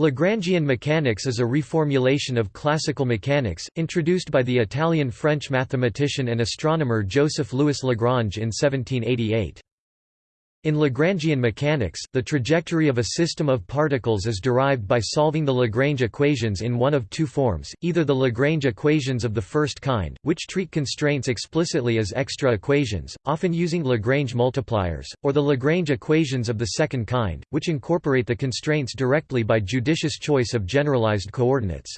Lagrangian mechanics is a reformulation of classical mechanics, introduced by the Italian-French mathematician and astronomer Joseph-Louis Lagrange in 1788. In Lagrangian mechanics, the trajectory of a system of particles is derived by solving the Lagrange equations in one of two forms, either the Lagrange equations of the first kind, which treat constraints explicitly as extra equations, often using Lagrange multipliers, or the Lagrange equations of the second kind, which incorporate the constraints directly by judicious choice of generalized coordinates.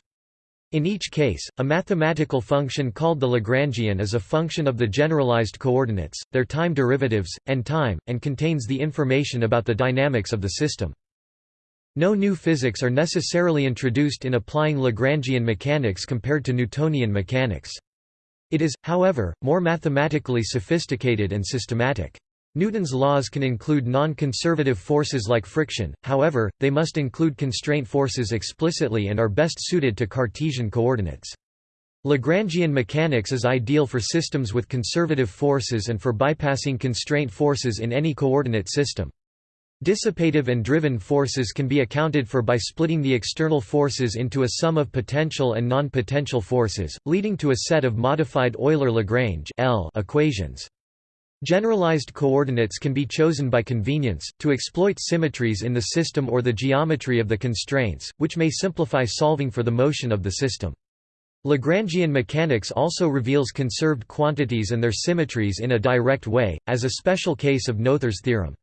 In each case, a mathematical function called the Lagrangian is a function of the generalized coordinates, their time derivatives, and time, and contains the information about the dynamics of the system. No new physics are necessarily introduced in applying Lagrangian mechanics compared to Newtonian mechanics. It is, however, more mathematically sophisticated and systematic. Newton's laws can include non-conservative forces like friction, however, they must include constraint forces explicitly and are best suited to Cartesian coordinates. Lagrangian mechanics is ideal for systems with conservative forces and for bypassing constraint forces in any coordinate system. Dissipative and driven forces can be accounted for by splitting the external forces into a sum of potential and non-potential forces, leading to a set of modified Euler-Lagrange equations. Generalized coordinates can be chosen by convenience, to exploit symmetries in the system or the geometry of the constraints, which may simplify solving for the motion of the system. Lagrangian mechanics also reveals conserved quantities and their symmetries in a direct way, as a special case of Noether's theorem.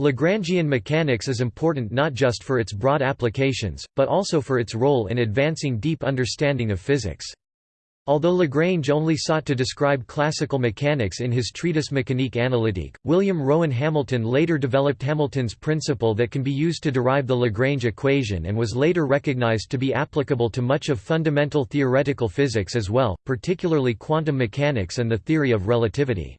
Lagrangian mechanics is important not just for its broad applications, but also for its role in advancing deep understanding of physics. Although Lagrange only sought to describe classical mechanics in his treatise Mécanique analytique, William Rowan Hamilton later developed Hamilton's principle that can be used to derive the Lagrange equation and was later recognized to be applicable to much of fundamental theoretical physics as well, particularly quantum mechanics and the theory of relativity.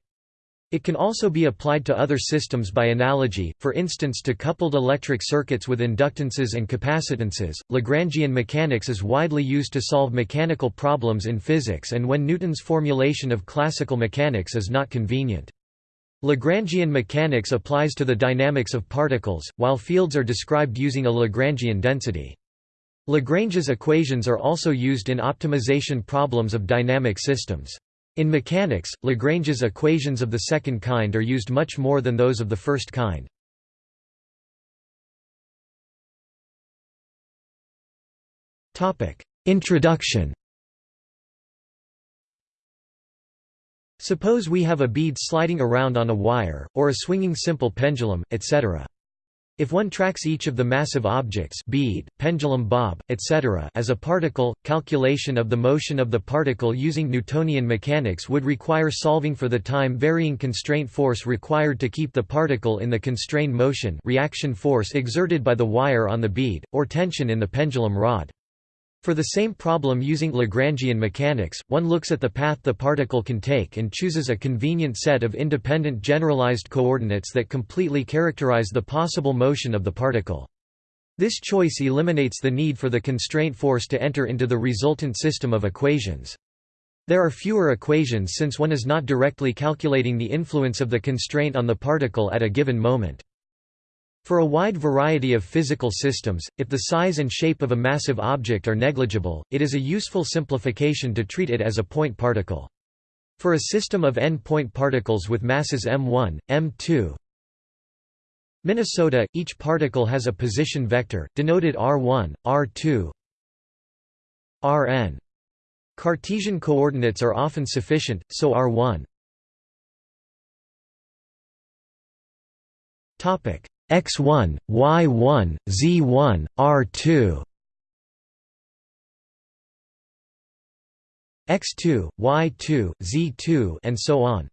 It can also be applied to other systems by analogy, for instance to coupled electric circuits with inductances and capacitances. Lagrangian mechanics is widely used to solve mechanical problems in physics and when Newton's formulation of classical mechanics is not convenient. Lagrangian mechanics applies to the dynamics of particles, while fields are described using a Lagrangian density. Lagrange's equations are also used in optimization problems of dynamic systems. In mechanics, Lagrange's equations of the second kind are used much more than those of the first kind. Introduction Suppose we have a bead sliding around on a wire, or a swinging simple pendulum, etc. If one tracks each of the massive objects bead, pendulum bob, etc. as a particle, calculation of the motion of the particle using Newtonian mechanics would require solving for the time-varying constraint force required to keep the particle in the constrained motion reaction force exerted by the wire on the bead, or tension in the pendulum rod. For the same problem using Lagrangian mechanics, one looks at the path the particle can take and chooses a convenient set of independent generalized coordinates that completely characterize the possible motion of the particle. This choice eliminates the need for the constraint force to enter into the resultant system of equations. There are fewer equations since one is not directly calculating the influence of the constraint on the particle at a given moment. For a wide variety of physical systems, if the size and shape of a massive object are negligible, it is a useful simplification to treat it as a point particle. For a system of n-point particles with masses m1, m2, Minnesota, each particle has a position vector, denoted r1, r2, rn. Cartesian coordinates are often sufficient, so r1 Topic x1, y1, z1, r2 x2, y2, z2 and so on.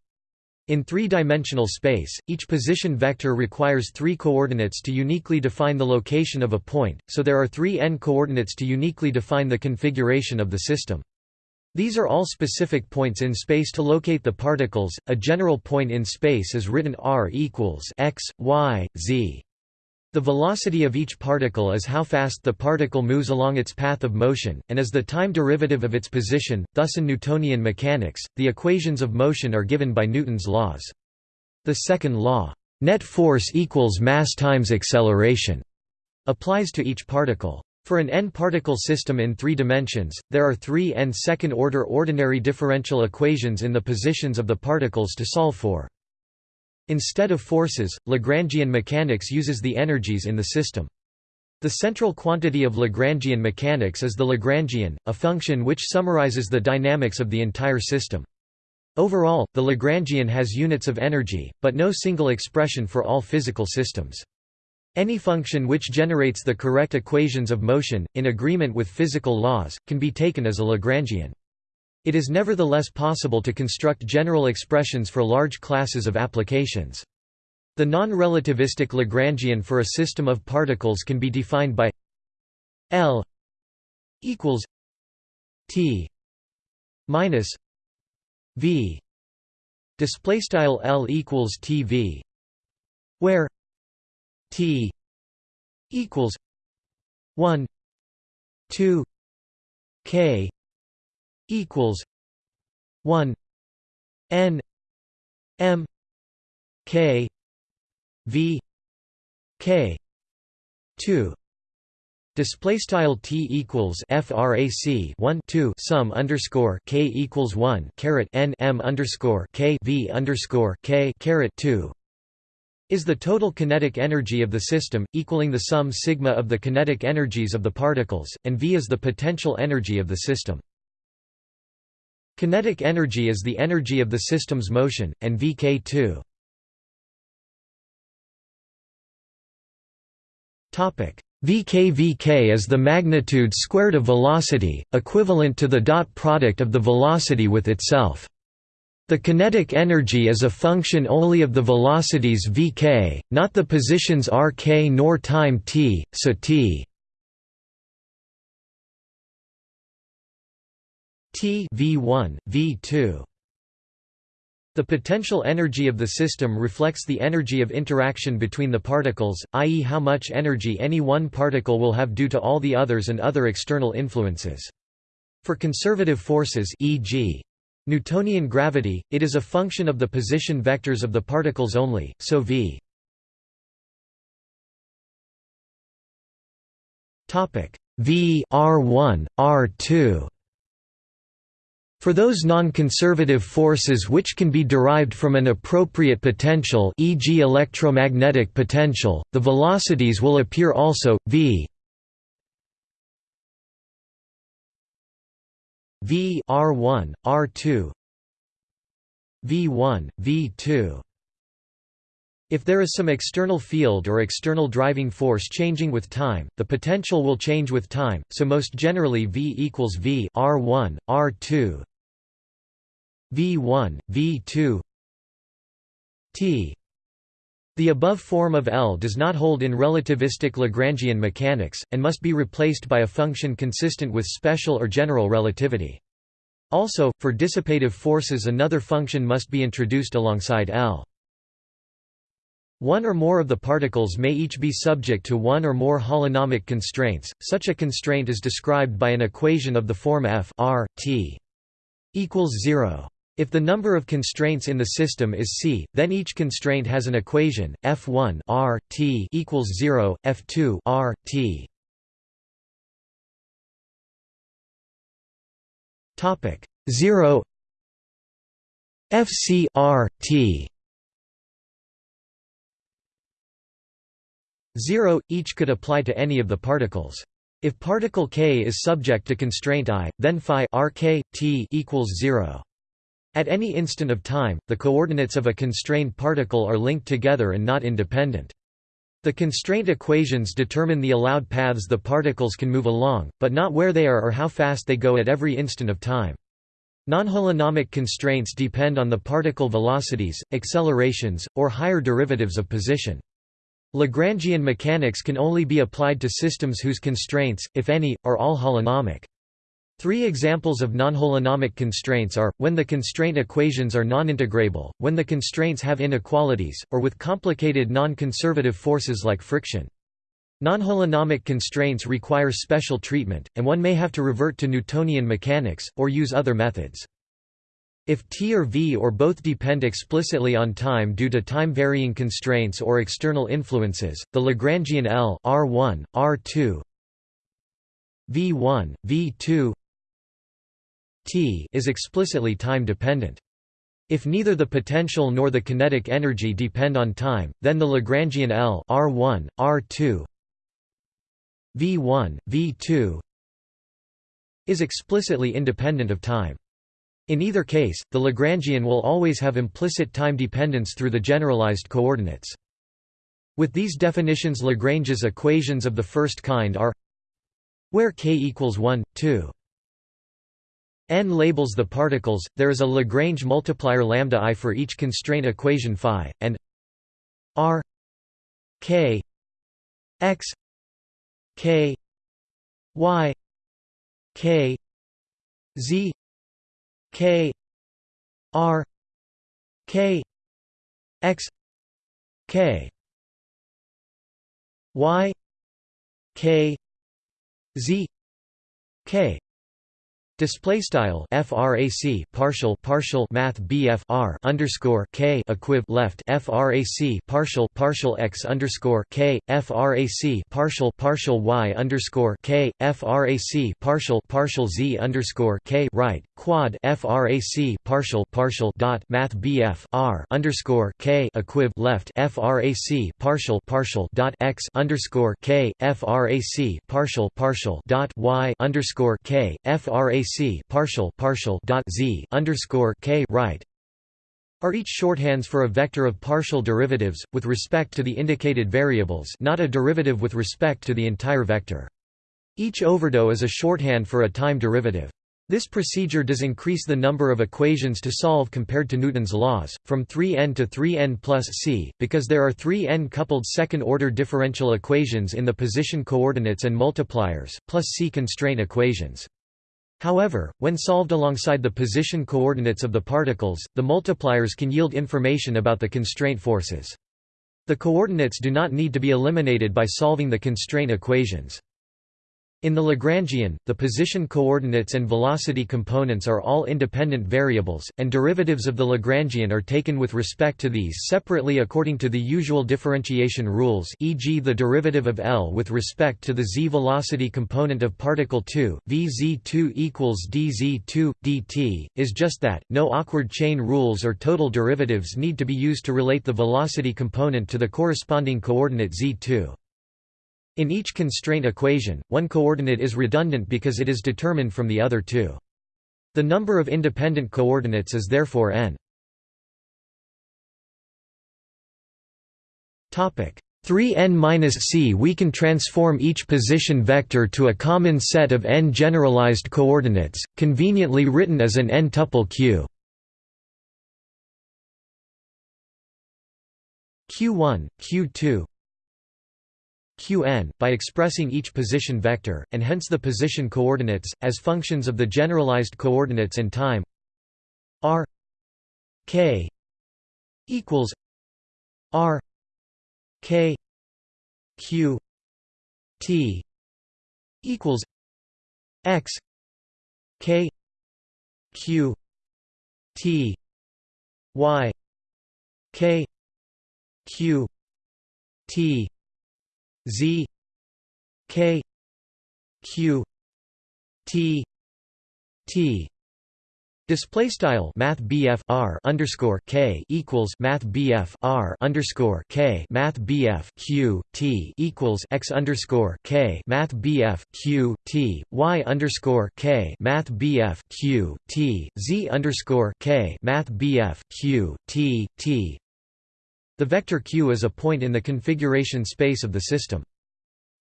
In three-dimensional space, each position vector requires three coordinates to uniquely define the location of a point, so there are three n coordinates to uniquely define the configuration of the system. These are all specific points in space to locate the particles. A general point in space is written r equals x, y, z. The velocity of each particle is how fast the particle moves along its path of motion, and is the time derivative of its position. Thus in Newtonian mechanics, the equations of motion are given by Newton's laws. The second law, net force equals mass times acceleration, applies to each particle. For an n-particle system in three dimensions, there are three n second-order ordinary differential equations in the positions of the particles to solve for. Instead of forces, Lagrangian mechanics uses the energies in the system. The central quantity of Lagrangian mechanics is the Lagrangian, a function which summarizes the dynamics of the entire system. Overall, the Lagrangian has units of energy, but no single expression for all physical systems. Any function which generates the correct equations of motion, in agreement with physical laws, can be taken as a Lagrangian. It is nevertheless possible to construct general expressions for large classes of applications. The non-relativistic Lagrangian for a system of particles can be defined by L equals T minus V display style L equals TV where T equals one two K equals one N M K V K two. Display style t equals frac 1 2 sum underscore k equals 1 caret n m underscore k v underscore k caret 2 is the total kinetic energy of the system, equaling the sum sigma of the kinetic energies of the particles, and V is the potential energy of the system. Kinetic energy is the energy of the system's motion, and Vk2. Vk Vk is the magnitude squared of velocity, equivalent to the dot product of the velocity with itself. The kinetic energy is a function only of the velocities vk, not the positions rk nor time t, so t t v1, v2. The potential energy of the system reflects the energy of interaction between the particles, i.e. how much energy any one particle will have due to all the others and other external influences. For conservative forces e.g. Newtonian gravity, it is a function of the position vectors of the particles only, so v v r1, r2 for those non-conservative forces which can be derived from an appropriate potential e.g. electromagnetic potential, the velocities will appear also, v V R1, R2 V1, V2 if there is some external field or external driving force changing with time, the potential will change with time, so most generally V equals V R1, R2 V1, V2 T the above form of L does not hold in relativistic Lagrangian mechanics, and must be replaced by a function consistent with special or general relativity. Also, for dissipative forces another function must be introduced alongside L. One or more of the particles may each be subject to one or more holonomic constraints, such a constraint is described by an equation of the form f r, t equals 0. If the number of constraints in the system is c, then each constraint has an equation f1 r t equals 0, f2 r t. Topic 0 fc r t 0 each could apply to any of the particles. If particle k is subject to constraint i, then phi rk t equals 0. At any instant of time, the coordinates of a constrained particle are linked together and not independent. The constraint equations determine the allowed paths the particles can move along, but not where they are or how fast they go at every instant of time. Non-holonomic constraints depend on the particle velocities, accelerations, or higher derivatives of position. Lagrangian mechanics can only be applied to systems whose constraints, if any, are all holonomic. Three examples of nonholonomic constraints are, when the constraint equations are non-integrable, when the constraints have inequalities, or with complicated non-conservative forces like friction. Non-holonomic constraints require special treatment, and one may have to revert to Newtonian mechanics, or use other methods. If t or v or both depend explicitly on time due to time-varying constraints or external influences, the Lagrangian L R1, R2 V1, V2 t is explicitly time-dependent. If neither the potential nor the kinetic energy depend on time, then the Lagrangian L R1, R2 V1, V2 is explicitly independent of time. In either case, the Lagrangian will always have implicit time dependence through the generalized coordinates. With these definitions Lagrange's equations of the first kind are where k equals 1, 2 n labels the particles, there is a Lagrange multiplier lambda i for each constraint equation phi, and r k x k y k z K R K X K Y K Z K Display style frac partial partial math BF R underscore K equiv left frac partial partial x underscore K frac partial partial Y underscore K frac partial partial Z underscore K right quad frac partial partial dot math BF R underscore K equiv left frac partial partial dot x underscore K frac partial partial dot Y underscore K frac partial partial dot z underscore k right are each shorthands for a vector of partial derivatives with respect to the indicated variables, not a derivative with respect to the entire vector. Each overdot is a shorthand for a time derivative. This procedure does increase the number of equations to solve compared to Newton's laws, from 3n to 3n plus c, because there are 3n coupled second-order differential equations in the position coordinates and multipliers, plus c constraint equations. However, when solved alongside the position coordinates of the particles, the multipliers can yield information about the constraint forces. The coordinates do not need to be eliminated by solving the constraint equations. In the Lagrangian, the position coordinates and velocity components are all independent variables, and derivatives of the Lagrangian are taken with respect to these separately according to the usual differentiation rules e.g. the derivative of L with respect to the z velocity component of particle 2, vz2 equals dz2, dt, is just that, no awkward chain rules or total derivatives need to be used to relate the velocity component to the corresponding coordinate z2. In each constraint equation, one coordinate is redundant because it is determined from the other two. The number of independent coordinates is therefore n. 3n-c We can transform each position vector to a common set of n generalized coordinates, conveniently written as an n-tuple q. q1, q2, qn, by expressing each position vector, and hence the position coordinates, as functions of the generalized coordinates and time. R k equals r k q t equals x k q t y k q t Z K Q T T. Display style Math R underscore K equals Math R underscore K Math Q T equals X underscore K Math Q T Y underscore K Math Q T Z underscore K Math Q T T the vector q is a point in the configuration space of the system.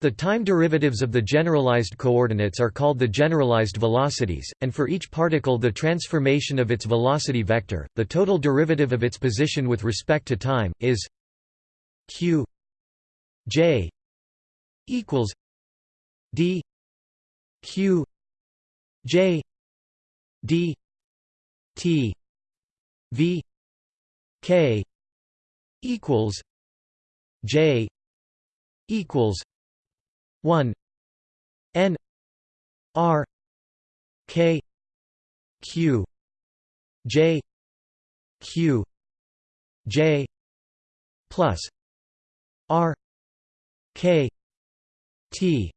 The time derivatives of the generalized coordinates are called the generalized velocities, and for each particle the transformation of its velocity vector, the total derivative of its position with respect to time, is q j equals d q j d t v k equals J equals one N R K Q j q j plus r k t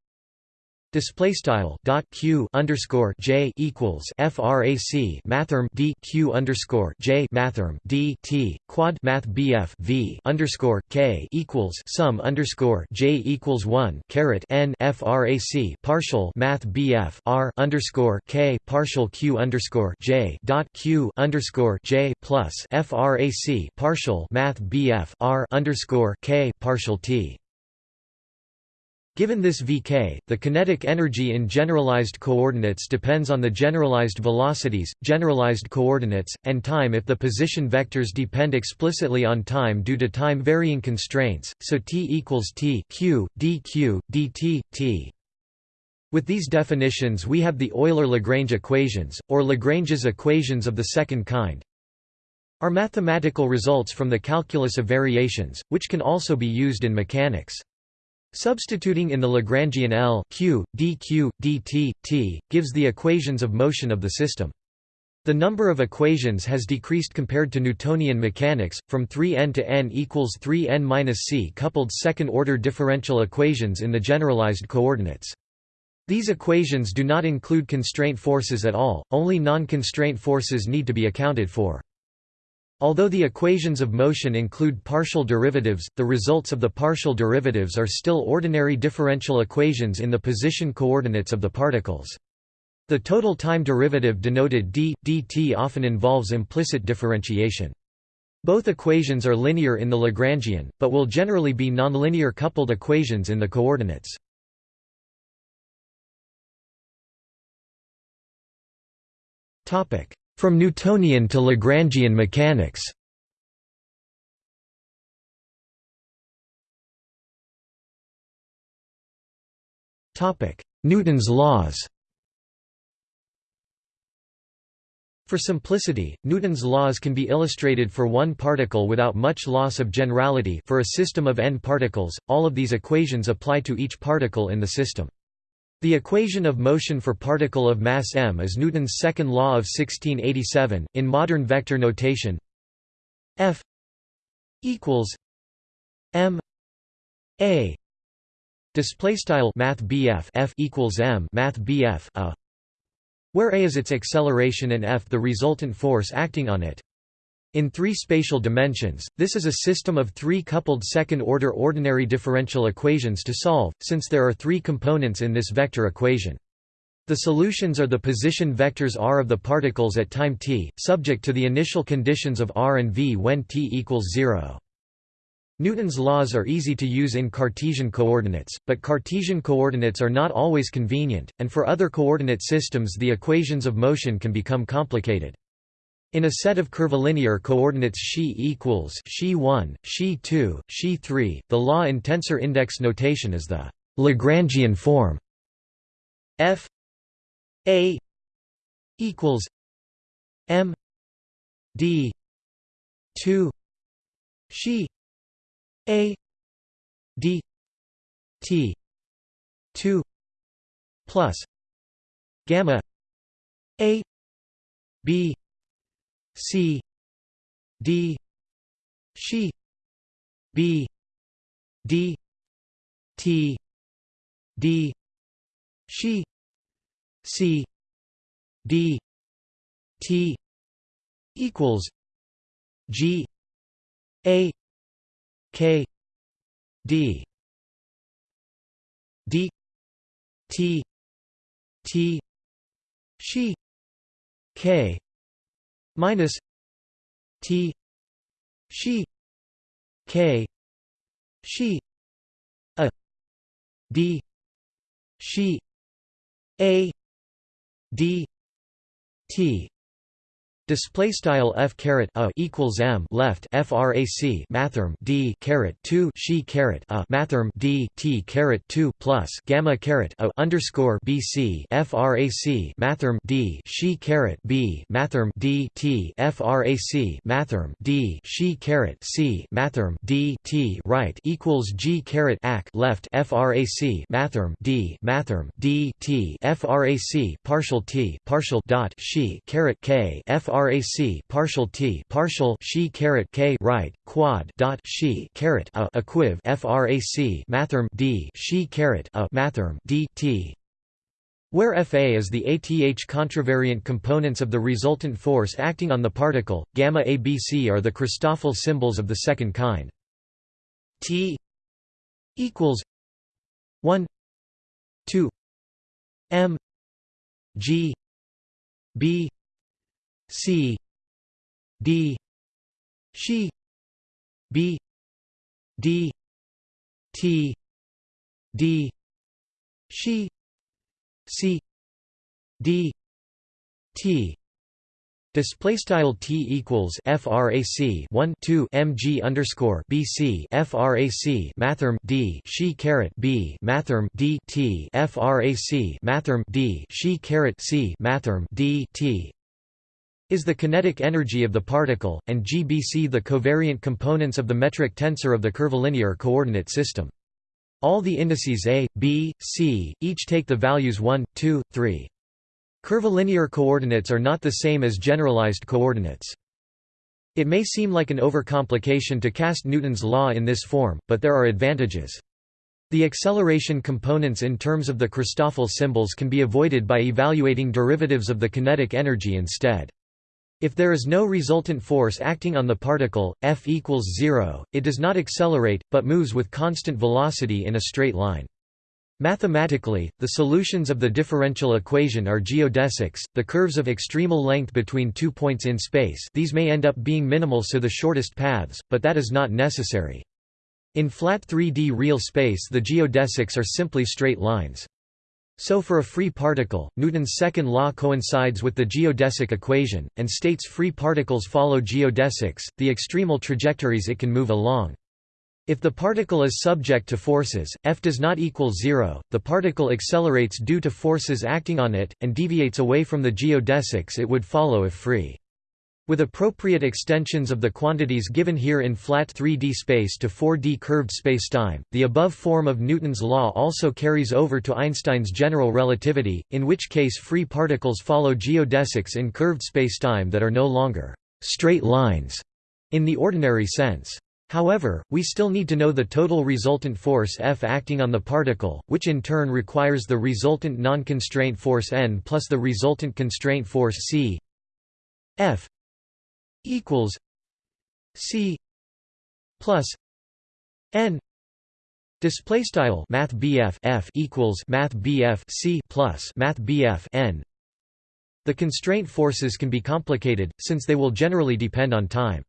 Display style dot q underscore j equals frac mathrm d q underscore j mathrm d t quad math bf v underscore k equals sum underscore j equals one caret n frac partial math bf r underscore k partial q underscore j dot q underscore j plus frac partial math bf r underscore k partial t Given this vk, the kinetic energy in generalized coordinates depends on the generalized velocities, generalized coordinates, and time if the position vectors depend explicitly on time due to time-varying constraints, so t equals t q, dq, dt, t. With these definitions we have the Euler-Lagrange equations, or Lagrange's equations of the second kind, are mathematical results from the calculus of variations, which can also be used in mechanics. Substituting in the Lagrangian L q, dq, dt, t, gives the equations of motion of the system. The number of equations has decreased compared to Newtonian mechanics, from 3n to n equals 3n-c coupled second-order differential equations in the generalized coordinates. These equations do not include constraint forces at all, only non-constraint forces need to be accounted for. Although the equations of motion include partial derivatives, the results of the partial derivatives are still ordinary differential equations in the position coordinates of the particles. The total time derivative denoted d, dt often involves implicit differentiation. Both equations are linear in the Lagrangian, but will generally be nonlinear coupled equations in the coordinates. From Newtonian to Lagrangian mechanics Newton's laws For simplicity, Newton's laws can be illustrated for one particle without much loss of generality for a system of n particles, all of these equations apply to each particle in the system. The equation of motion for particle of mass m is Newton's second law of 1687 in modern vector notation. F equals m a display style math BF F equals m math BF a where a is its acceleration and f the resultant force acting on it. In three spatial dimensions, this is a system of three coupled second-order ordinary differential equations to solve, since there are three components in this vector equation. The solutions are the position vectors r of the particles at time t, subject to the initial conditions of r and v when t equals 0. Newton's laws are easy to use in Cartesian coordinates, but Cartesian coordinates are not always convenient, and for other coordinate systems the equations of motion can become complicated. In a set of curvilinear coordinates xi equals xi1, xi2, xi3, the law in tensor index notation is the Lagrangian form. F a equals m d 2 xi a d t 2 plus gamma a b C D she B D T D she C D T equals G A K D D T T she K minus T she K she a D she A D T Display style f caret a equals m left frac mathrm d caret two she caret a mathrm d t caret two plus gamma caret a underscore bc frac mathrm d she caret b mathrm d t frac mathrm d she caret c mathrm d t right equals g caret ac left frac mathrm d mathrm d t frac partial t partial dot she caret k frac frac partial t partial she caret k right quad dot she caret a equiv frac mathrm d she caret a mathrm d t where Fa is the ATH contravariant components of the resultant force acting on the particle, gamma ABC are the Christoffel symbols of the second kind. T equals 1 2 m g b c d she b d t d she c d t. Display style t equals frac 1 2 mg underscore bc frac mathrm d she caret b mathrm d t frac mathrm d she caret c mathrm d t is the kinetic energy of the particle, and gbc the covariant components of the metric tensor of the curvilinear coordinate system. All the indices a, b, c, each take the values 1, 2, 3. Curvilinear coordinates are not the same as generalized coordinates. It may seem like an overcomplication to cast Newton's law in this form, but there are advantages. The acceleration components in terms of the Christoffel symbols can be avoided by evaluating derivatives of the kinetic energy instead. If there is no resultant force acting on the particle, F equals zero, it does not accelerate, but moves with constant velocity in a straight line. Mathematically, the solutions of the differential equation are geodesics, the curves of extremal length between two points in space these may end up being minimal so the shortest paths, but that is not necessary. In flat 3D real space the geodesics are simply straight lines. So for a free particle, Newton's second law coincides with the geodesic equation, and states free particles follow geodesics, the extremal trajectories it can move along. If the particle is subject to forces, F does not equal zero, the particle accelerates due to forces acting on it, and deviates away from the geodesics it would follow if free. With appropriate extensions of the quantities given here in flat 3D space to 4D curved spacetime, the above form of Newton's law also carries over to Einstein's general relativity, in which case free particles follow geodesics in curved spacetime that are no longer straight lines in the ordinary sense. However, we still need to know the total resultant force F acting on the particle, which in turn requires the resultant non-constraint force N plus the resultant constraint force C F equals C plus N display style math F equals math C plus math N the constraint forces can be complicated since they will generally depend on time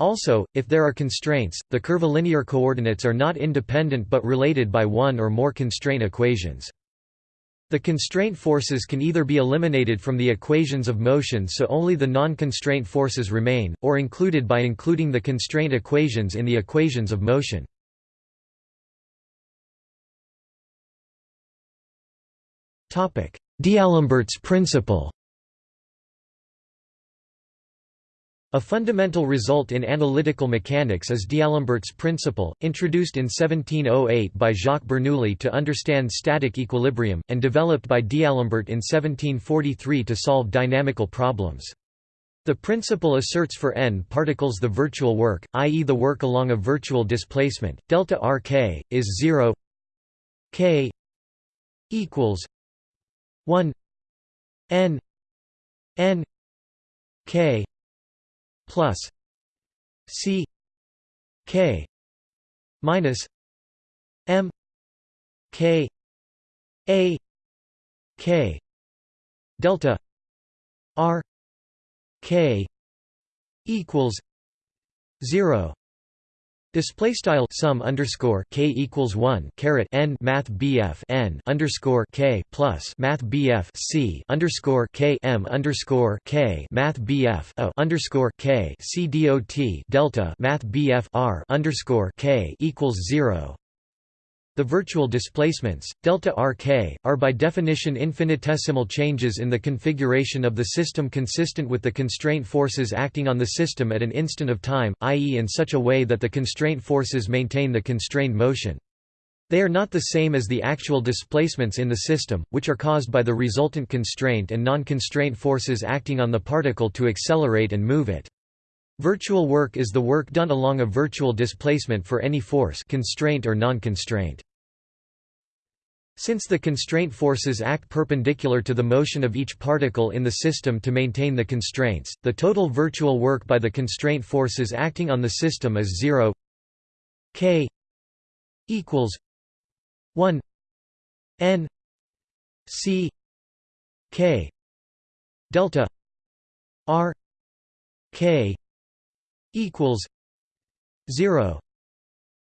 also, if there are constraints, the curvilinear coordinates are not independent but related by one or more constraint equations. The constraint forces can either be eliminated from the equations of motion so only the non-constraint forces remain, or included by including the constraint equations in the equations of motion. D'Alembert's principle A fundamental result in analytical mechanics is D'Alembert's principle, introduced in 1708 by Jacques Bernoulli to understand static equilibrium, and developed by D'Alembert in 1743 to solve dynamical problems. The principle asserts for n particles the virtual work, i.e. the work along a virtual displacement, delta rk, is 0 k equals 1 n n k plus C K minus M K A K delta R K equals zero Display style sum underscore k equals one caret n math bf n underscore k plus math bf c underscore k m underscore k math bf o underscore k c dot delta math bf r underscore k equals zero. The virtual displacements, delta rk, are by definition infinitesimal changes in the configuration of the system consistent with the constraint forces acting on the system at an instant of time, i.e. in such a way that the constraint forces maintain the constrained motion. They are not the same as the actual displacements in the system, which are caused by the resultant constraint and non-constraint forces acting on the particle to accelerate and move it. Virtual work is the work done along a virtual displacement for any force constraint or non-constraint. Since the constraint forces act perpendicular to the motion of each particle in the system to maintain the constraints, the total virtual work by the constraint forces acting on the system is zero. K equals 1 n c k delta r k equals 0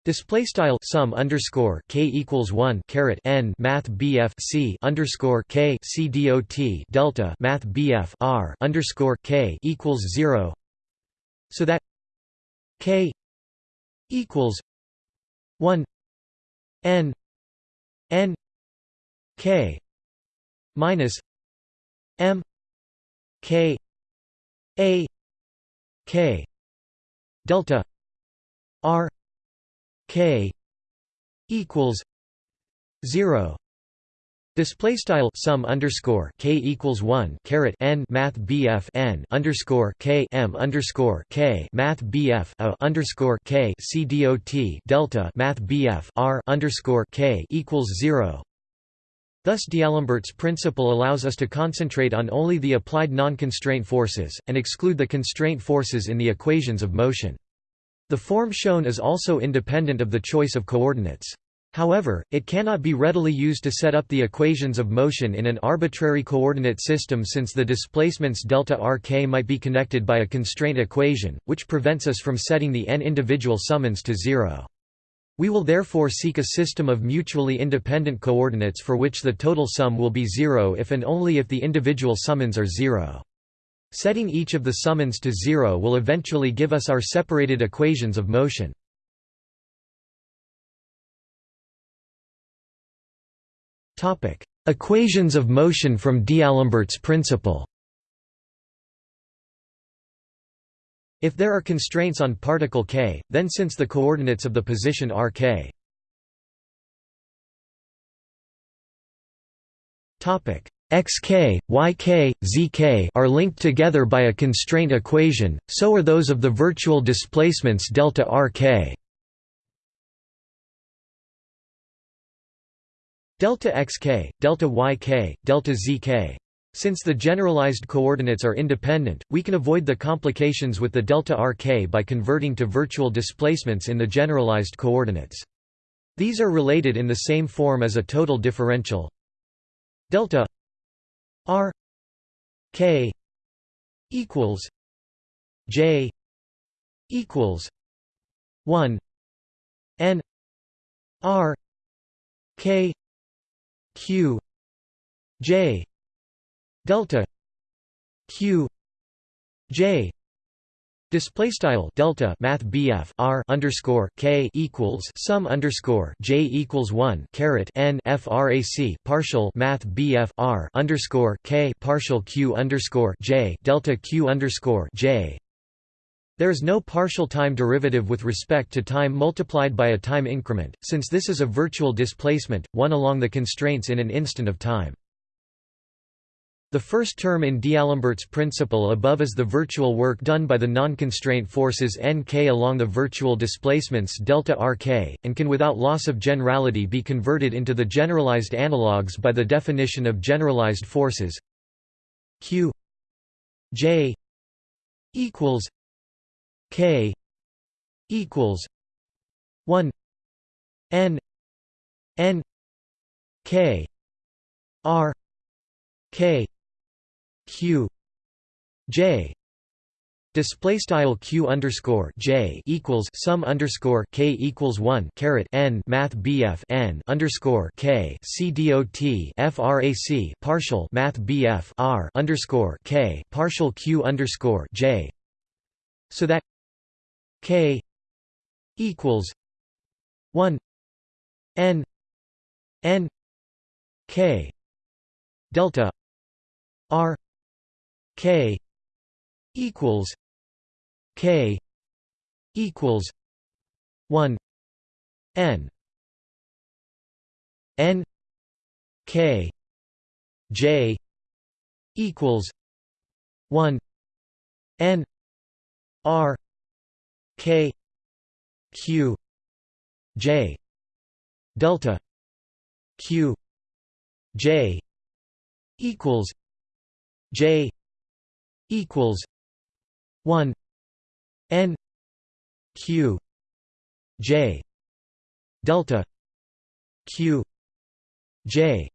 Display style sum underscore k equals one caret n math bf c underscore k c dot delta math bf r underscore k equals zero, so that k equals one n n k minus m k a k delta r k equals 0 Display style sum underscore k equals one caret n math bf n underscore k m underscore k math bf a underscore k c dot delta math bf r underscore k equals zero. Thus D'Alembert's principle allows us to concentrate on only the applied non-constraint forces, and exclude the constraint forces in the equations of motion. The form shown is also independent of the choice of coordinates. However, it cannot be readily used to set up the equations of motion in an arbitrary coordinate system since the displacements delta rk might be connected by a constraint equation, which prevents us from setting the n individual summons to zero. We will therefore seek a system of mutually independent coordinates for which the total sum will be zero if and only if the individual summons are zero. Setting each of the summons to zero will eventually give us our separated equations of motion. Equations of motion from D'Alembert's principle. If there are constraints on particle k, then since the coordinates of the position are k xk, yk, zk are linked together by a constraint equation, so are those of the virtual displacements delta rk. delta xk, delta yk, delta zk. Since the generalized coordinates are independent, we can avoid the complications with the delta rk by converting to virtual displacements in the generalized coordinates. These are related in the same form as a total differential delta R K equals J equals one N R K Q J delta Q J Display style delta math BF R underscore K equals sum underscore J equals one caret N FRAC partial math BF R underscore K partial Q underscore J delta Q underscore J. There is no partial time derivative with respect to time multiplied by a time increment, since this is a virtual displacement, one along the constraints in an instant of time. The first term in D'Alembert's principle above is the virtual work done by the non-constraint forces nk along the virtual displacements delta rk, and can without loss of generality be converted into the generalized analogues by the definition of generalized forces. Q j equals k equals 1 n n k r k q. J. Display style q underscore j equals sum underscore k equals one caret n math bf n underscore k c dot frac partial math bf r underscore k partial q underscore j. So that k equals one n n k delta r K equals K equals one N n k j equals 1 n r k q j delta q j equals j equals 1 n q j delta q j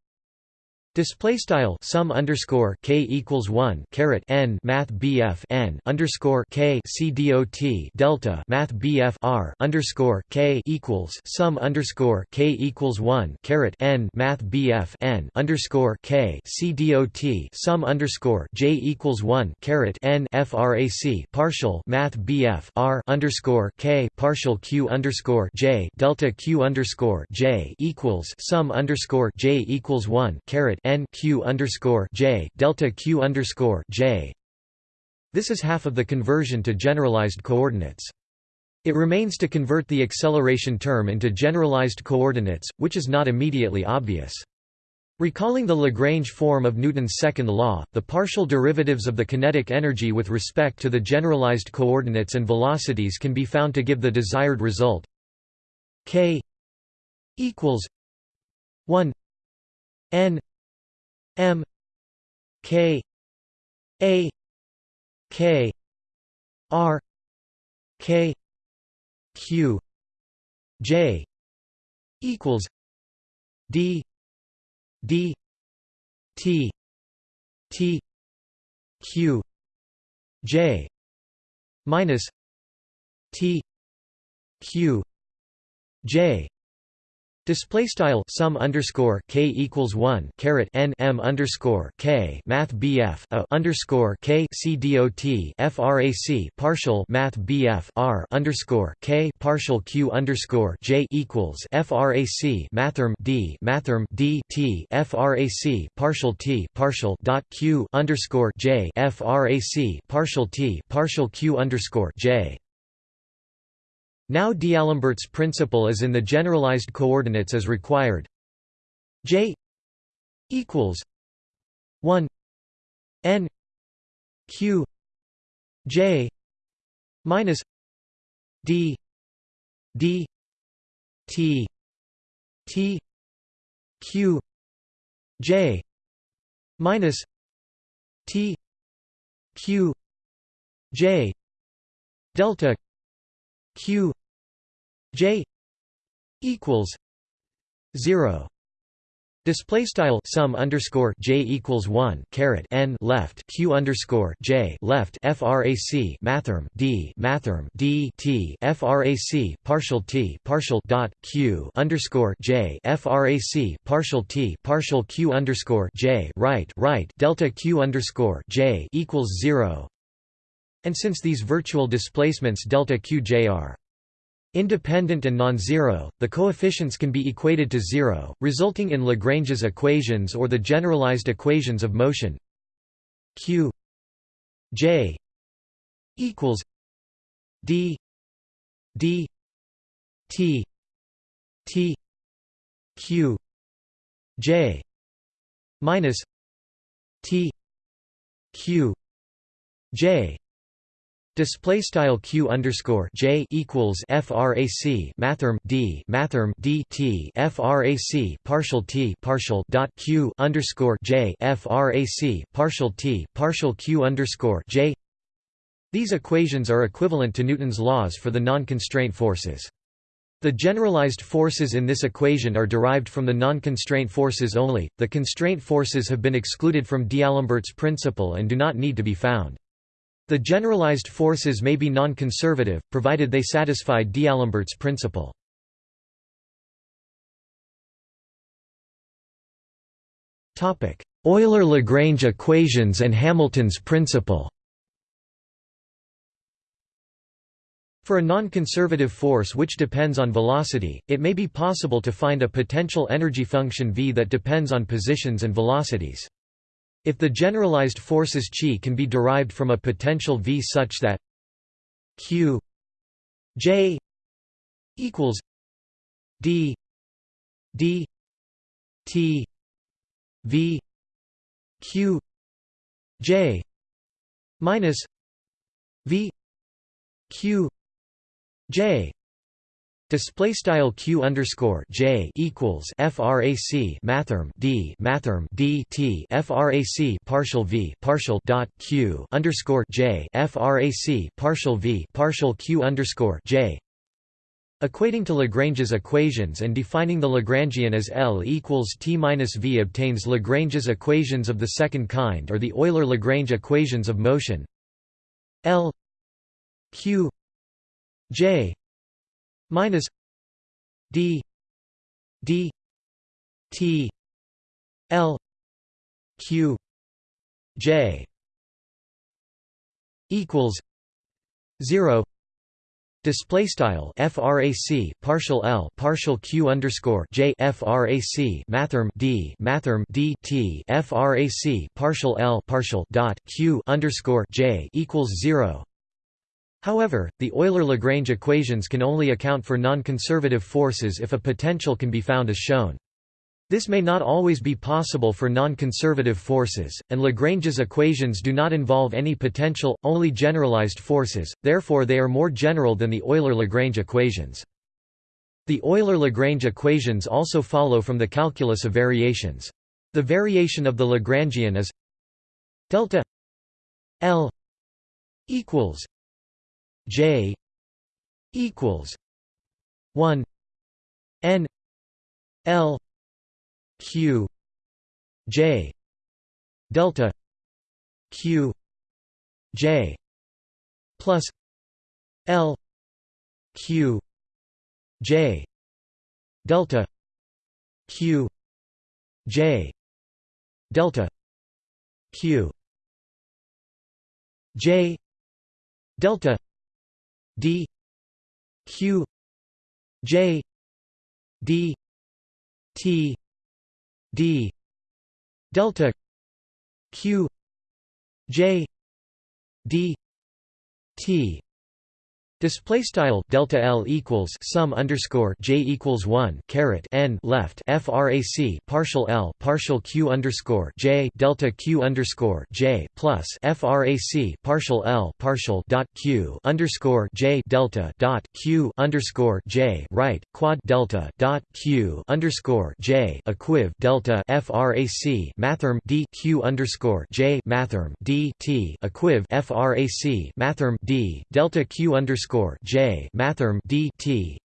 Display style sum underscore k equals one caret n math bf n underscore k c dot delta math bf r underscore k equals sum underscore k equals one caret n math bf n underscore k c dot sum underscore j equals one caret n frac partial math bf r underscore k partial q underscore j delta q underscore j equals sum underscore j equals one caret n q underscore j delta q underscore j. This is half of the conversion to generalized coordinates. It remains to convert the acceleration term into generalized coordinates, which is not immediately obvious. Recalling the Lagrange form of Newton's second law, the partial derivatives of the kinetic energy with respect to the generalized coordinates and velocities can be found to give the desired result k equals 1 n M K A K R K Q J equals D D T T Q J minus T Q J Display style sum underscore k equals one caret n m underscore k math bf a underscore k c dot frac partial math bf r underscore k partial q underscore j equals frac mathrm d mathrm d t frac partial t partial dot q underscore j frac partial t partial q underscore j now D'Alembert's principle is in the generalized coordinates as required. J equals 1 n q j minus d d t t q j minus t q j delta q J equals zero. Display style sum underscore j equals one caret n left q underscore j left frac mathrm d mathrm d t frac partial t partial dot q underscore j frac partial t partial q underscore j right right delta q underscore j equals zero. And since these virtual displacements delta q j are Independent and non-zero, the coefficients can be equated to zero, resulting in Lagrange's equations or the generalized equations of motion. Q j equals d d t t q j minus t q j Display style q underscore j equals frac mathrm d mathrm d t frac partial t partial dot q underscore j frac partial t partial q underscore j. These equations are equivalent to Newton's laws for the non-constraint forces. The generalized forces in this equation are derived from the non-constraint forces only. The constraint forces have been excluded from D'Alembert's principle and do not need to be found. The generalized forces may be non-conservative, provided they satisfy D'Alembert's principle. Euler-Lagrange equations and Hamilton's principle For a non-conservative force which depends on velocity, it may be possible to find a potential energy function V that depends on positions and velocities. If the generalized forces chi can be derived from a potential V such that q j equals d d T V Q J minus V Q J Display style q underscore j equals frac mathrm d mathrm d t frac partial v partial dot q underscore j frac partial v partial q underscore j. Equating to Lagrange's equations and defining the Lagrangian as L equals T minus V obtains Lagrange's equations of the second kind or the Euler-Lagrange equations of motion L Q J minus d d t l q j equals 0 Display style frac partial l partial q underscore j frac mathrm d mathrm d t frac partial l partial dot q underscore j equals zero. However, the Euler-Lagrange equations can only account for non-conservative forces if a potential can be found as shown. This may not always be possible for non-conservative forces, and Lagrange's equations do not involve any potential, only generalized forces, therefore they are more general than the Euler-Lagrange equations. The Euler-Lagrange equations also follow from the calculus of variations. The variation of the Lagrangian is delta L equals J equals one N L Q J delta Q J plus L Q J delta Q J delta Q J delta d q j d t d delta q j d t Display style delta L equals sum underscore J equals one caret N left FRAC partial L partial Q underscore J delta Q underscore J plus FRAC partial L partial dot Q underscore J delta dot Q underscore J right quad delta dot Q underscore J equiv delta FRAC mathrm D Q underscore J mathrm D T equiv FRAC mathrm D delta Q underscore underscore J mathrm d t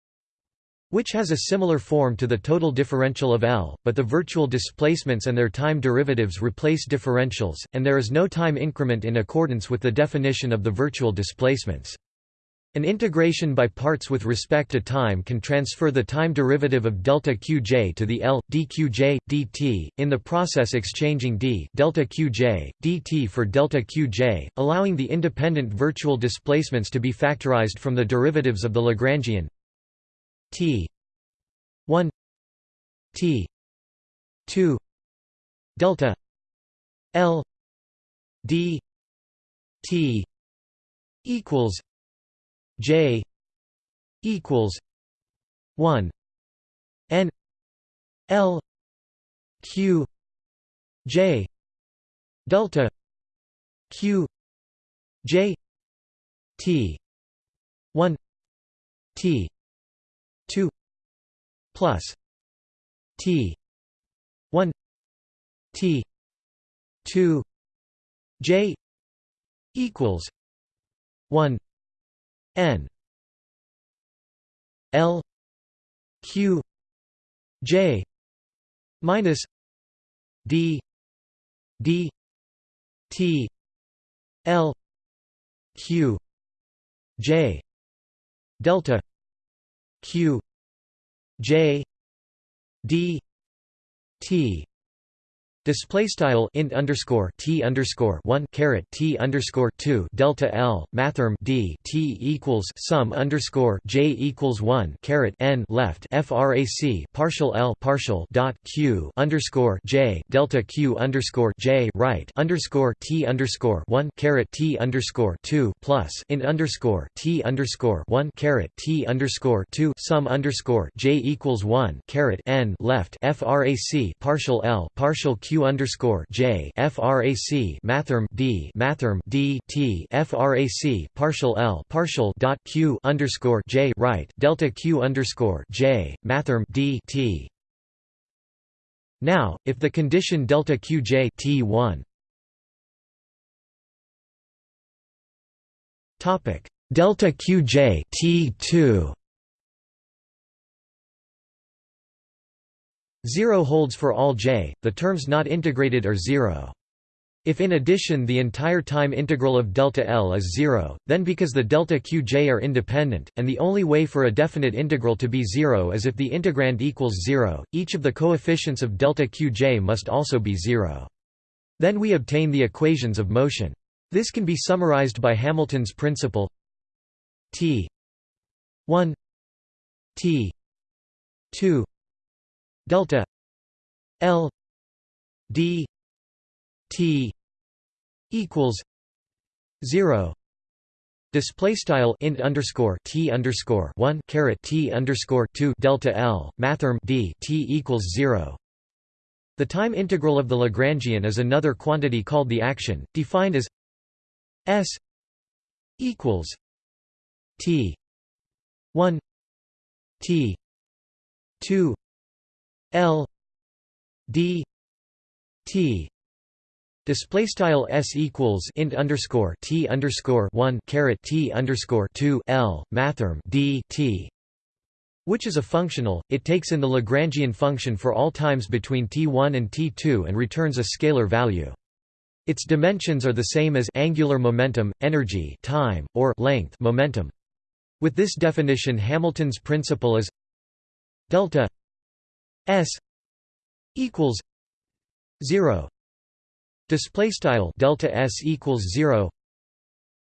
which has a similar form to the total differential of L, but the virtual displacements and their time derivatives replace differentials, and there is no time increment in accordance with the definition of the virtual displacements. An integration by parts with respect to time can transfer the time derivative of delta qj to the L dqj dt in the process exchanging d delta qj dt for delta qj, allowing the independent virtual displacements to be factorized from the derivatives of the Lagrangian t 1 t 2 delta L d t equals J equals one N L Q J delta Q J T one T two plus T one T two J equals one N L Q J minus D D T L Q J delta Q J D T Display style int underscore t underscore one caret t underscore two delta l mathrm d t equals sum underscore j equals one caret n left frac partial l partial dot q underscore j delta q underscore j right underscore t underscore one caret t underscore two plus int underscore t underscore one caret t underscore two sum underscore j equals one caret n left frac partial l partial q underscore J frac mathrm D mathrm D T frac partial L partial dot Q underscore J right delta Q underscore J mathrm D T. Now if the condition delta QJ T1 topic. Delta QJ T2 0 holds for all j, the terms not integrated are 0. If in addition the entire time integral of delta L is 0, then because the delta qj are independent, and the only way for a definite integral to be 0 is if the integrand equals 0, each of the coefficients of delta qj must also be 0. Then we obtain the equations of motion. This can be summarized by Hamilton's principle T 1 T 2 delta L D T equals zero Display style int underscore t underscore one caret t underscore two delta L mathrm d t equals zero. The time integral of the Lagrangian is another quantity called the action, defined as s equals t one t two L D T display style s equals int underscore t underscore one caret t underscore two L mathrm D T which is a functional, it takes in the Lagrangian function for all times between t1 and t2 and returns a scalar value. Its dimensions are the same as angular momentum, energy time, or length momentum. With this definition Hamilton's principle is delta S equals zero display style delta S equals zero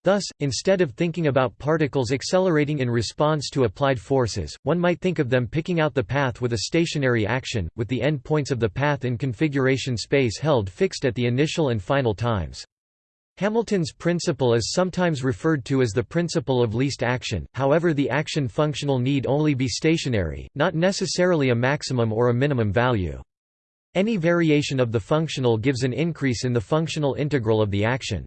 Thus, instead of thinking about particles accelerating in response to applied forces, one might think of them picking out the path with a stationary action, with the end points of the path in configuration space held fixed at the initial and final times. Hamilton's principle is sometimes referred to as the principle of least action, however the action functional need only be stationary, not necessarily a maximum or a minimum value. Any variation of the functional gives an increase in the functional integral of the action.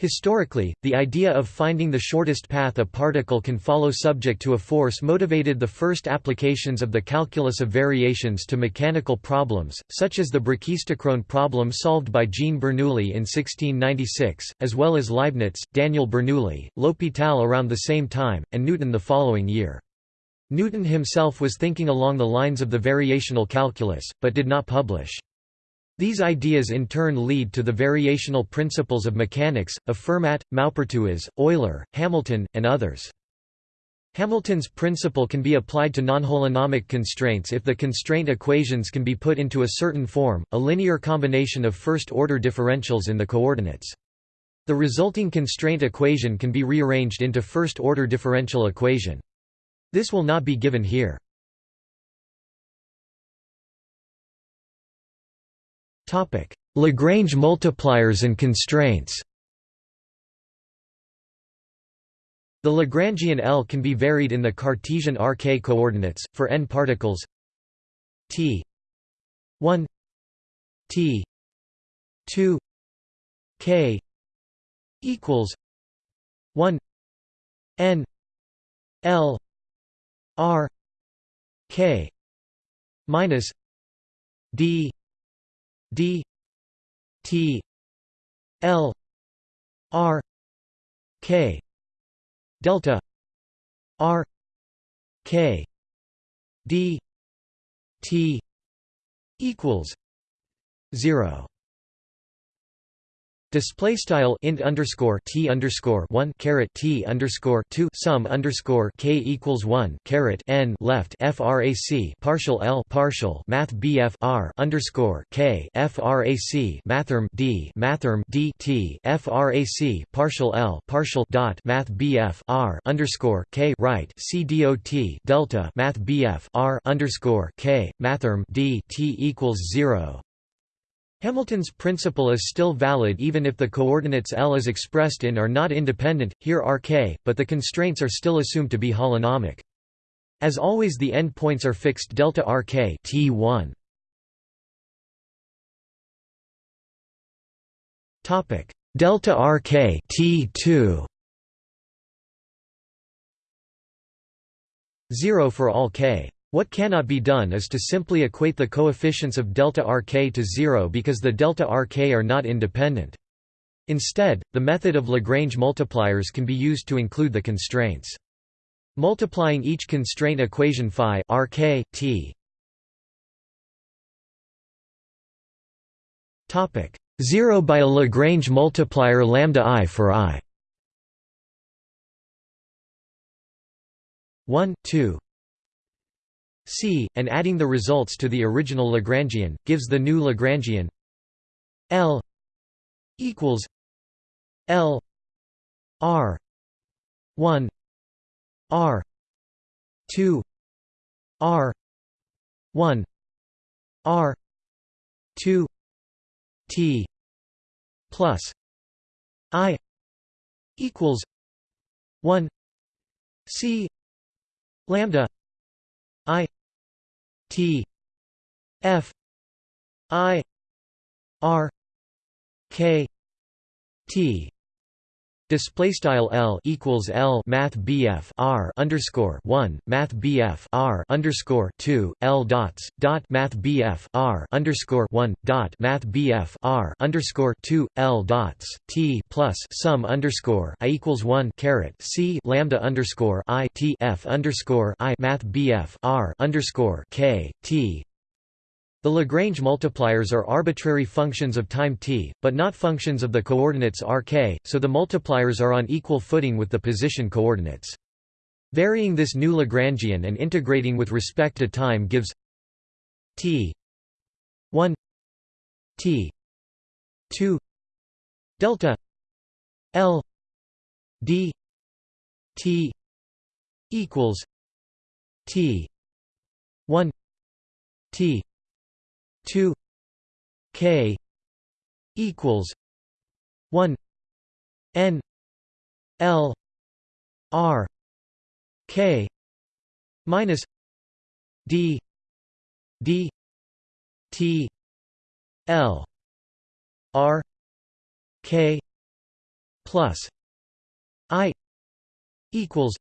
Historically, the idea of finding the shortest path a particle can follow subject to a force motivated the first applications of the calculus of variations to mechanical problems, such as the brachistochrone problem solved by Jean Bernoulli in 1696, as well as Leibniz, Daniel Bernoulli, L'Hopital around the same time, and Newton the following year. Newton himself was thinking along the lines of the variational calculus, but did not publish. These ideas in turn lead to the variational principles of mechanics, of Fermat, Maupertuis, Euler, Hamilton, and others. Hamilton's principle can be applied to nonholonomic constraints if the constraint equations can be put into a certain form, a linear combination of first-order differentials in the coordinates. The resulting constraint equation can be rearranged into first-order differential equation. This will not be given here. Lagrange multipliers and constraints. The Lagrangian L can be varied in the Cartesian RK coordinates, for n particles t 1 t 2 k equals 1 n l r k minus d d t l r k delta r k d t equals 0 Display style int underscore t underscore one caret t underscore two sum underscore k equals one caret n left frac partial l partial math bf underscore k frac mathrm d mathrm d t frac partial l partial dot math bf underscore k right c dot delta math bf underscore k mathrm d t equals zero Hamilton's principle is still valid even if the coordinates L as expressed in are not independent, here Rk, but the constraints are still assumed to be holonomic. As always the endpoints are fixed delta Rk T1. Topic delta Rk T2 0 for all k what cannot be done is to simply equate the coefficients of delta Rk to zero because the delta Rk are not independent. Instead, the method of Lagrange multipliers can be used to include the constraints. Multiplying each constraint equation phi Rk t topic 0 by a Lagrange multiplier lambda i for i 1 2 C, and adding the results to the original Lagrangian, gives the new Lagrangian L equals L R 1 R 2 R 1 R 2 T plus I equals 1 C lambda I T F I R K T Display style L equals L Math BF R underscore one Math BF R underscore two L dots dot Math BF R underscore one dot Math BF R underscore two L dots T plus sum underscore I equals one caret C lambda underscore I T F underscore I Math BF R underscore K T the Lagrange multipliers are arbitrary functions of time t, but not functions of the coordinates rk, so the multipliers are on equal footing with the position coordinates. Varying this new Lagrangian and integrating with respect to time gives t 1 t 2 delta l d t equals t 1 t 2 k equals 1 n l r k minus d d t l r k plus i equals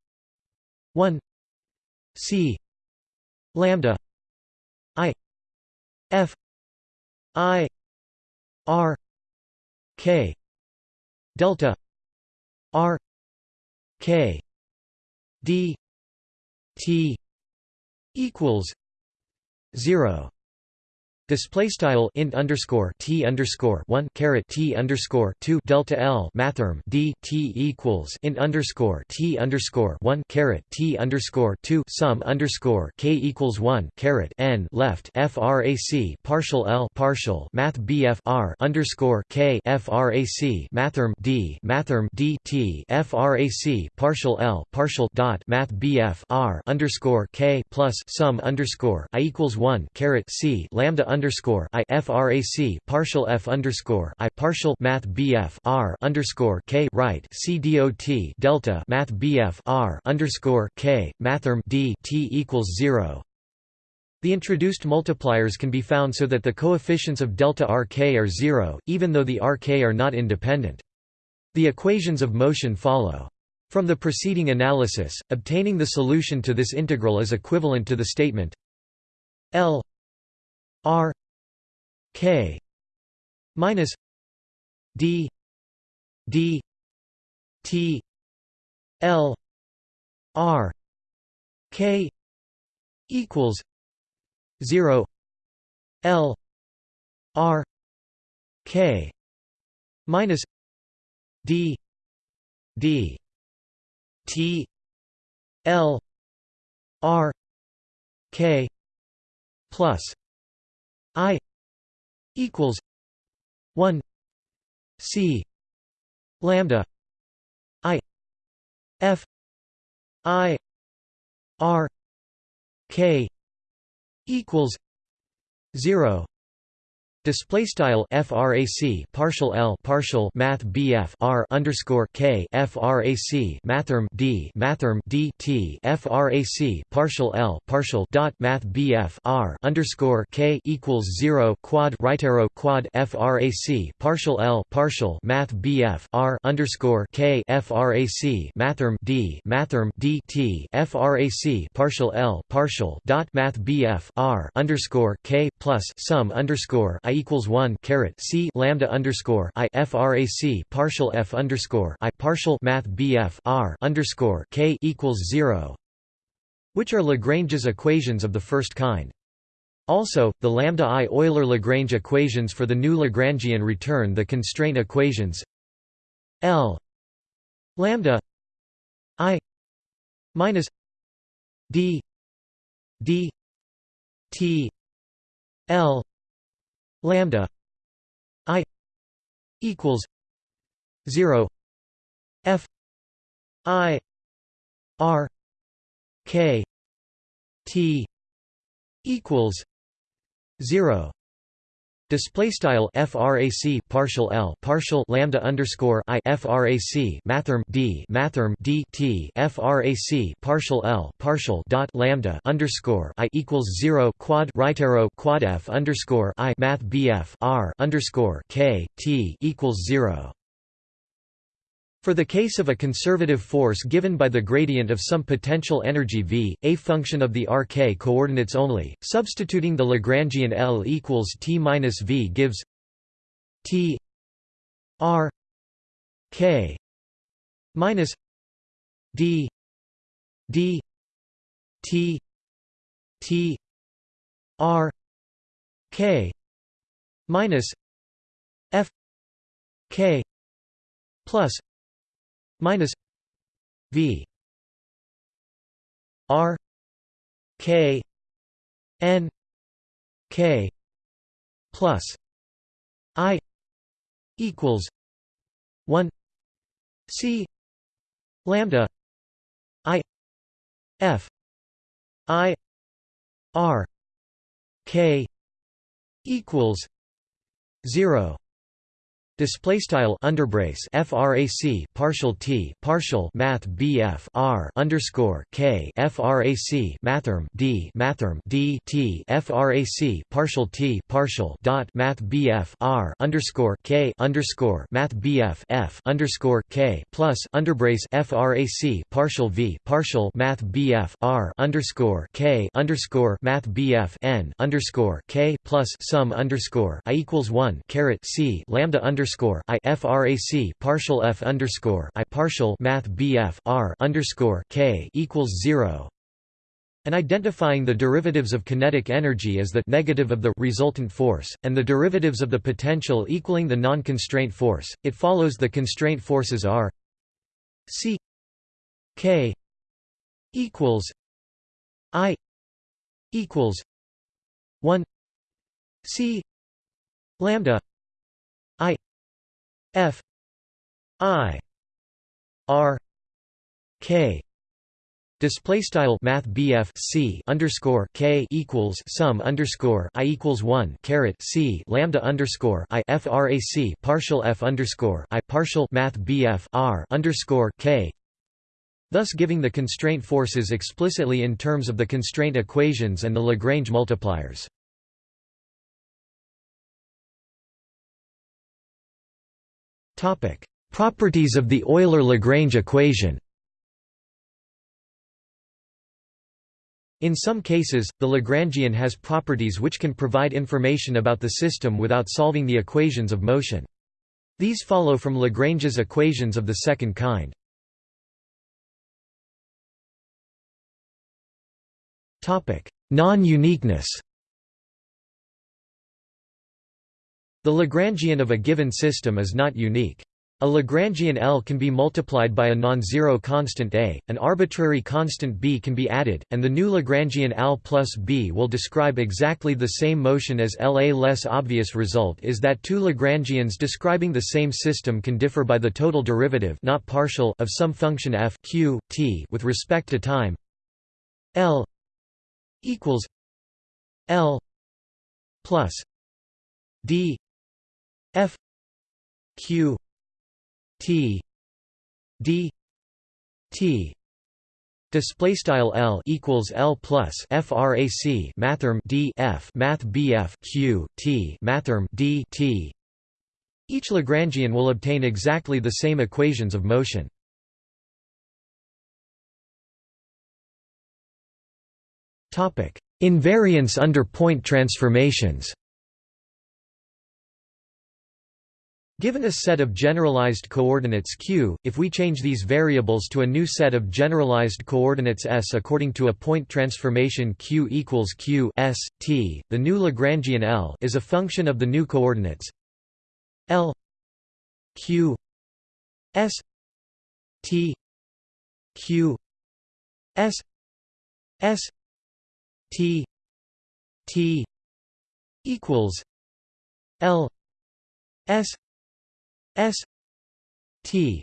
1 c lambda F I R K delta R K D T equals zero Display style int underscore t underscore one caret t underscore two delta l mathrm d t equals int underscore t underscore one caret t underscore two sum underscore k equals one caret n left frac partial l partial math bf r underscore k frac mathrm d mathrm d t frac partial l partial dot math bf r underscore k plus sum underscore i equals one caret c lambda underscore I frac partial f underscore I partial Math BF R underscore K right C dot delta Math BF R underscore K mathrm D T equals zero. The introduced multipliers can be found so that the coefficients of delta Rk are zero, even though the Rk are not independent. The equations of motion follow. From the preceding analysis, obtaining the solution to this integral is equivalent to the statement L R K minus D D T L R K equals zero L R K minus d d t l r k plus i equals 1 c lambda i f i r k equals 0 Display style frac partial L partial Math BF R underscore K frac mathrm D mathrm D T frac partial L partial dot Math BF R underscore K equals zero quad right arrow quad frac partial L partial Math BF R underscore K frac mathrm D mathrm D T frac partial L partial dot Math BF R underscore K plus sum underscore I equals one caret C lambda underscore I frac partial F underscore I partial Math BF R underscore K equals zero which are Lagrange's equations of the first kind. Also, the lambda I Euler-Lagrange equations for the new Lagrangian return the constraint equations L lambda I minus D D T L lambda i equals 0 f i r k t equals 0 Display style frac partial L partial lambda underscore I frac mathrm D mathrm D T frac partial L partial dot lambda underscore I equals zero quad right arrow quad F underscore I math BF R underscore K T equals zero for the case of a conservative force given by the gradient of some potential energy V, a function of the RK coordinates only, substituting the Lagrangian L equals T minus V gives T R K minus D D T T R K minus F K plus minus V R K N K plus I equals one C lambda I F I R K equals zero Display style underbrace frac partial t partial math bf r underscore k frac mathrm d mathrm d t frac partial t partial dot math bf r underscore k underscore math bf f underscore k plus underbrace frac partial v partial math bf r underscore k underscore math bf n underscore k plus sum underscore i equals one caret c lambda underscore underscore I frac partial f underscore I partial Math BF R underscore K equals zero. And identifying the derivatives of kinetic energy as the negative of the resultant force, and the derivatives of the potential equaling the non-constraint force, it follows the constraint forces are C K equals I equals one C lambda I F I R K Display style Math C underscore K equals sum underscore I equals one caret C lambda underscore I FRAC partial F underscore I partial Math BF R underscore K thus giving the constraint forces explicitly in terms of the constraint equations and the Lagrange multipliers. Properties of the Euler-Lagrange equation. In some cases, the Lagrangian has properties which can provide information about the system without solving the equations of motion. These follow from Lagrange's equations of the second kind. Non-uniqueness The Lagrangian of a given system is not unique. A Lagrangian L can be multiplied by a non-zero constant A, an arbitrary constant B can be added, and the new Lagrangian L plus B will describe exactly the same motion as L. A less obvious result is that two Lagrangians describing the same system can differ by the total derivative not partial of some function f q, t with respect to time L equals L plus D f q T D T Display style L equals L plus frac mathrm D F Math BF Q T mathrm D T Each Lagrangian will obtain exactly the same equations of motion. Topic: Invariance under point transformations. Given a set of generalized coordinates q, if we change these variables to a new set of generalized coordinates s according to a point transformation q equals q s, t, the new Lagrangian L is a function of the new coordinates L q s t q s s t t equals L s S T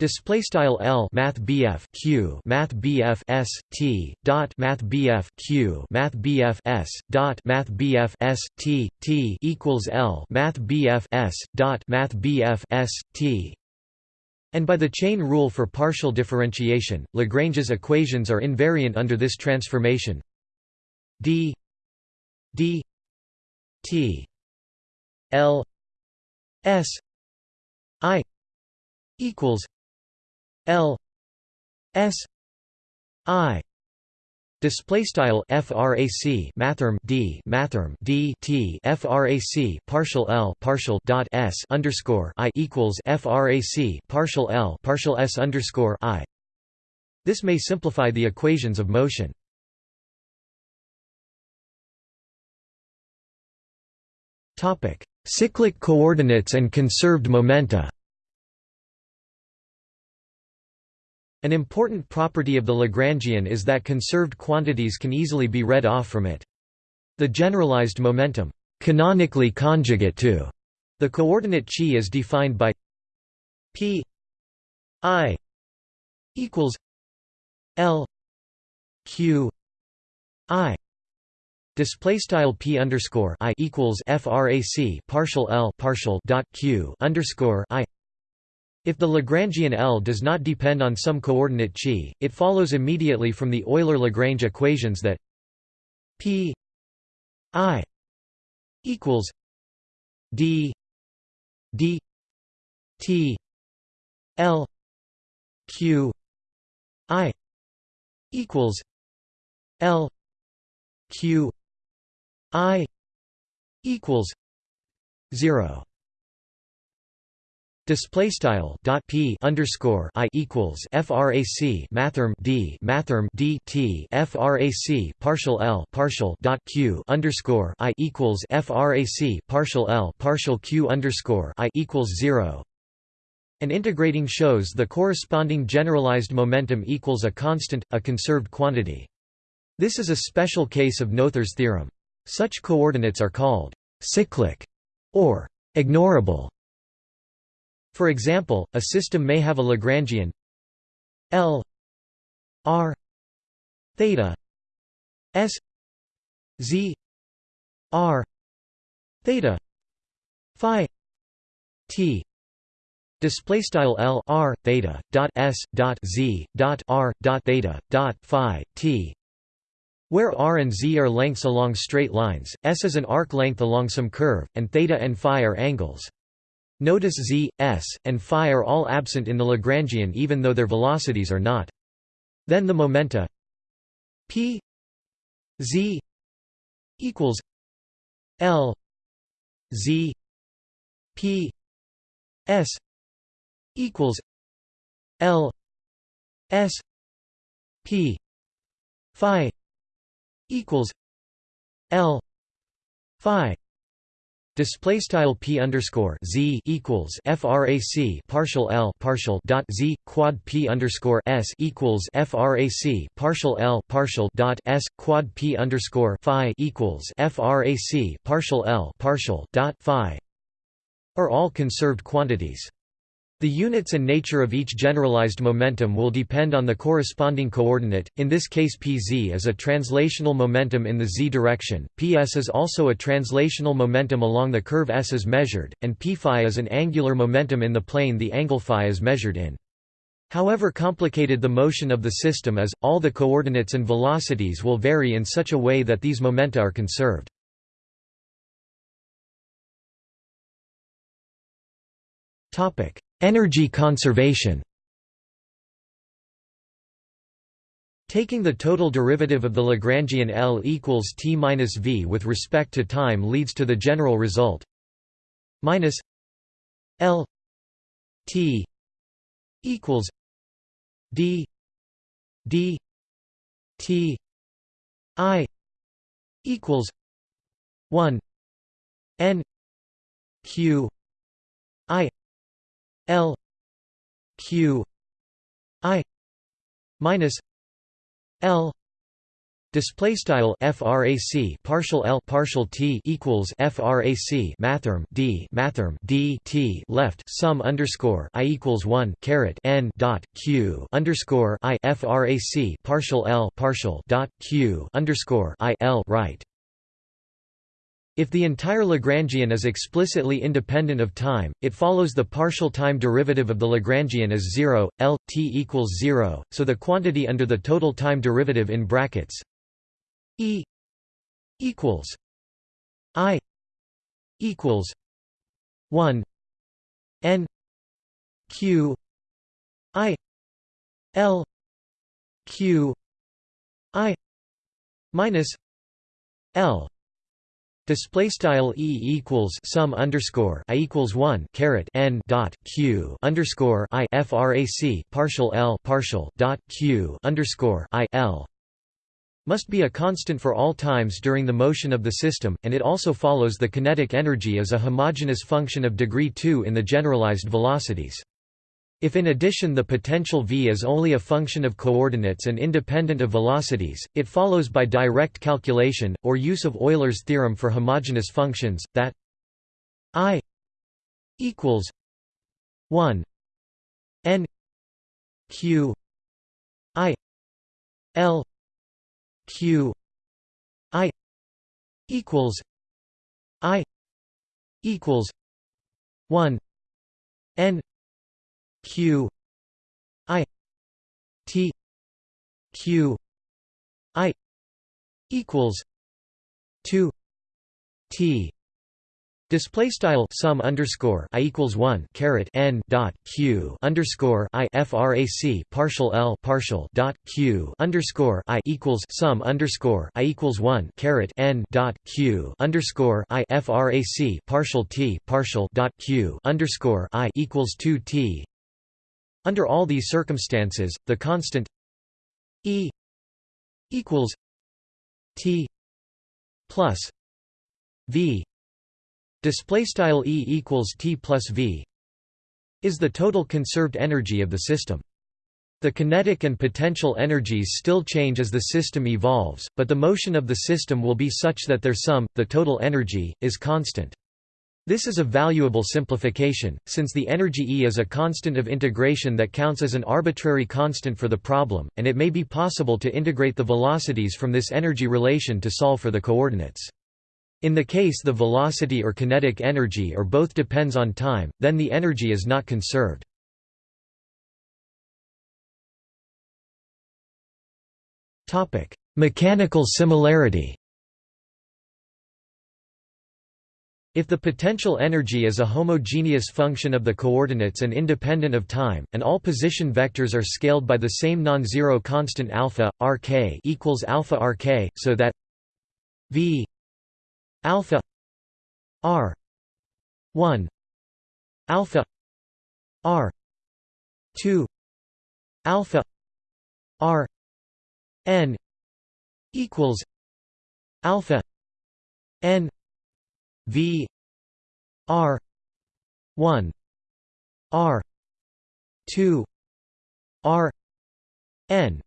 Display style L Math BF Q Math BF S T dot Math BF Q Math BF S dot Math BF S T T equals L Math BF S dot Math BF S T and by the chain rule for partial differentiation, Lagrange's equations are invariant under this transformation. D D T L S I equals L S I Display style frac mathrm d mathrm d t frac partial l partial dot s underscore i equals frac partial l partial s underscore i. This may simplify the equations of motion. Topic: Cyclic coordinates and conserved momenta. An important property of the Lagrangian is that conserved quantities can easily be read off from it. The generalized momentum, canonically conjugate to the coordinate chi is defined by p i equals l q i Display style p underscore i equals frac partial l partial dot q underscore i. If the Lagrangian L does not depend on some coordinate chi, it follows immediately from the Euler-Lagrange equations that p i equals d d t l q i equals l q I equals zero. Display style dot p underscore i equals frac mathrm d mathrm d t frac partial l partial dot q underscore i equals frac partial l partial q underscore i equals zero. And integrating shows the corresponding generalized momentum equals a constant, a conserved quantity. This is a special case of Noether's theorem. Such coordinates are called cyclic or ignorable. For example, a system may have a Lagrangian L R theta S Z R theta phi T display style L R theta dot S dot Z dot R dot theta dot phi T where r and z are lengths along straight lines, s is an arc length along some curve, and theta and phi are angles. Notice z, s, and phi are all absent in the Lagrangian even though their velocities are not. Then the momenta p z equals l z p s equals l s p phi equals L phi Display style p underscore z equals frac partial l partial dot z quad p underscore s equals frac partial l partial dot s quad p underscore phi equals frac partial l partial dot phi are all conserved quantities. The units and nature of each generalized momentum will depend on the corresponding coordinate, in this case pz is a translational momentum in the z direction, ps is also a translational momentum along the curve s is measured, and p phi is an angular momentum in the plane the angle phi is measured in. However complicated the motion of the system is, all the coordinates and velocities will vary in such a way that these momenta are conserved. Energy conservation Taking the total derivative of the Lagrangian L equals t minus v with respect to time leads to the general result. Minus L t equals d d t i equals 1 n q L Q I minus L Display style frac partial l partial t equals frac mathrm d mathrm d t left sum underscore i equals one caret n dot q underscore i frac partial l partial dot q underscore i l right if the entire Lagrangian is explicitly independent of time, it follows the partial time derivative of the Lagrangian is 0, L, t equals 0, so the quantity under the total time derivative in brackets E equals I equals 1 N Q I L Q I minus L Display style e equals sum underscore i equals one caret n dot q underscore i frac partial l partial dot q underscore i l must be a constant for all times during the motion of the system, and it also follows the kinetic energy as a homogeneous function of degree 2 in the generalized velocities. If in addition the potential v is only a function of coordinates and independent of velocities, it follows by direct calculation, or use of Euler's theorem for homogeneous functions, that i equals 1 n q i l q i equals i equals 1 n q i t q i equals 2 t. Display style sum underscore i equals one caret n dot q underscore i frac partial l partial dot q underscore i equals sum underscore i equals one caret n dot q underscore i frac partial t partial dot q underscore i equals two t under all these circumstances, the constant E equals T plus V display style E equals T plus V is the total conserved energy of the system. The kinetic and potential energies still change as the system evolves, but the motion of the system will be such that their sum, the total energy, is constant. This is a valuable simplification, since the energy E is a constant of integration that counts as an arbitrary constant for the problem, and it may be possible to integrate the velocities from this energy relation to solve for the coordinates. In the case the velocity or kinetic energy or both depends on time, then the energy is not conserved. Mechanical similarity If the potential energy is a homogeneous function of the coordinates and independent of time, and all position vectors are scaled by the same non-zero constant alpha rk equals alpha rk, so that v alpha r 1 alpha r 2 alpha r n equals alpha n V r 1 r 2 r n.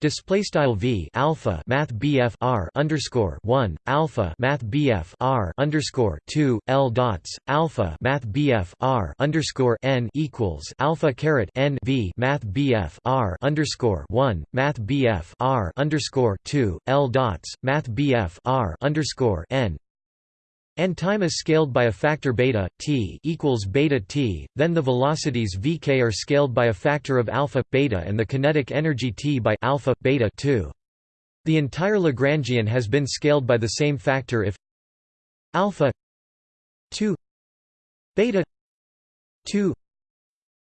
Display style v alpha math bf r underscore one alpha math bf r underscore two l dots alpha math bf r underscore n equals alpha caret n v math bf r underscore one math bf r underscore two l dots math bf r underscore n and time is scaled by a factor beta t equals beta t, then the velocities vk are scaled by a factor of alpha beta and the kinetic energy t by alpha beta 2. The entire Lagrangian has been scaled by the same factor if alpha 2 beta 2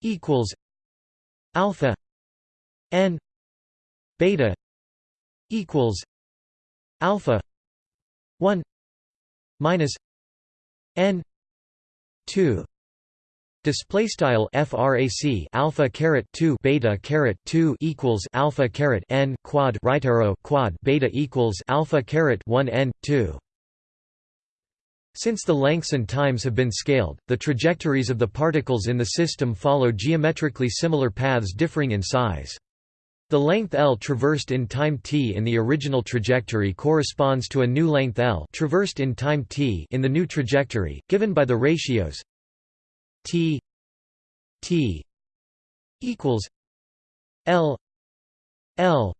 equals alpha n beta equals alpha 1 minus n 2 display style frac alpha caret 2 beta caret 2 equals alpha caret n quad right arrow quad beta equals alpha caret 1 n 2 since the lengths and times have been scaled, the trajectories of the particles in the system follow geometrically similar paths differing in size. The length L traversed in time t in the original trajectory corresponds to a new length L traversed in time t in the new trajectory, given by the ratios t t equals L L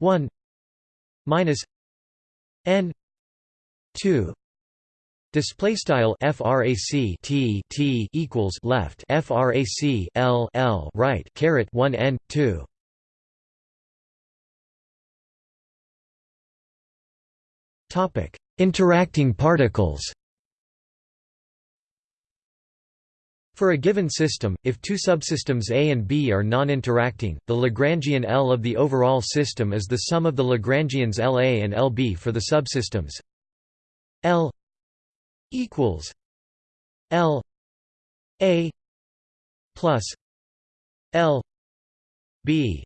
1 minus n 2 Display style frac t t equals left frac l l right caret 1 n 2 Interacting particles For a given system, if two subsystems A and B are non-interacting, the Lagrangian L of the overall system is the sum of the Lagrangians LA and LB for the subsystems. L equals L A plus L B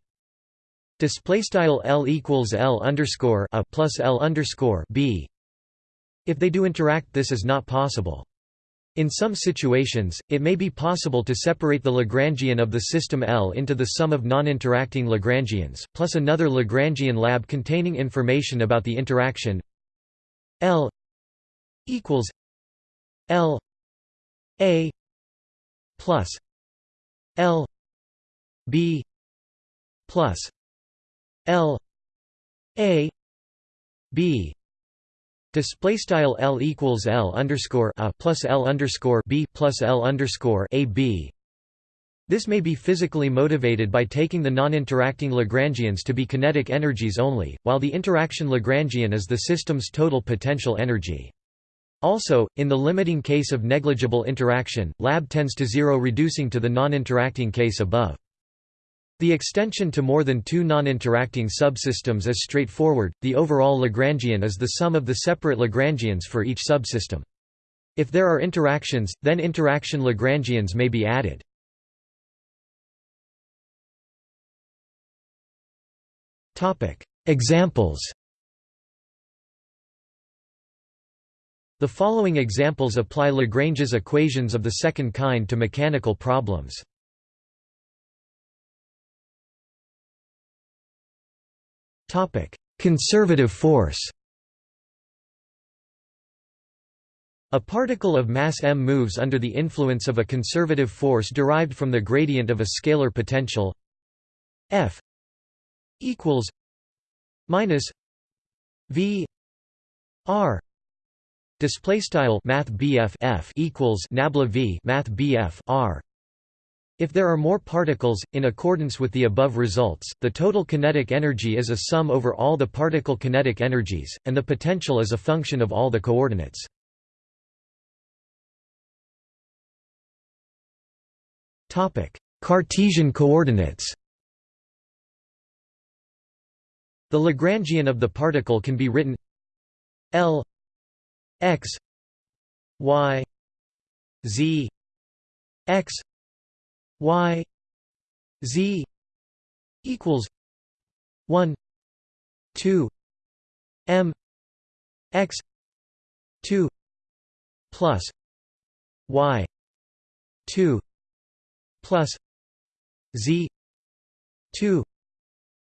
Display style L equals L underscore a plus L underscore B. If they do interact, this is not possible. In some situations, it may be possible to separate the Lagrangian of the system L into the sum of non-interacting Lagrangians, plus another Lagrangian lab containing information about the interaction L equals L A plus L B plus L A B Display style L equals L underscore a plus L underscore B plus L underscore A B. This may be physically motivated by taking the non-interacting Lagrangians to be kinetic energies only, while the interaction Lagrangian is the system's total potential energy. Also, in the limiting case of negligible interaction, lab tends to zero reducing to the non-interacting case above. The extension to more than two non-interacting subsystems is straightforward, the overall Lagrangian is the sum of the separate Lagrangians for each subsystem. If there are interactions, then interaction Lagrangians may be added. Examples The following examples apply Lagrange's equations of the second kind to mechanical problems. Conservative force. A particle of mass m moves under the influence of a conservative force derived from the gradient of a scalar potential F equals minus V R display style math F equals nabla V math R if there are more particles, in accordance with the above results, the total kinetic energy is a sum over all the particle kinetic energies, and the potential is a function of all the coordinates. Cartesian coordinates The Lagrangian of the particle can be written L x y z x y z equals 1 2 m x 2 plus y 2 plus z 2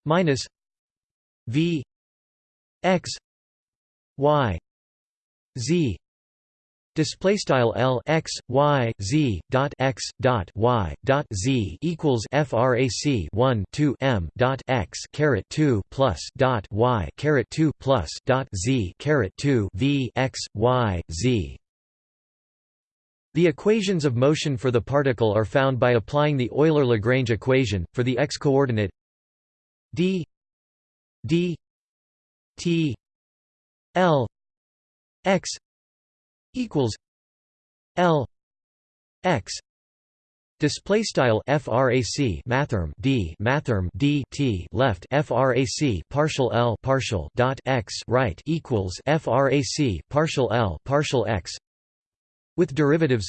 minus v x y z Display style L x y z dot x dot y dot z equals frac 1 2 m dot x caret 2 plus dot y caret 2 plus dot z caret 2 v x y z. The equations of motion for the particle are found by applying the Euler-Lagrange equation for the x coordinate d d t l x equals L X Display style frac mathrm d mathrm d t left frac partial L partial dot x right equals frac partial L partial x with derivatives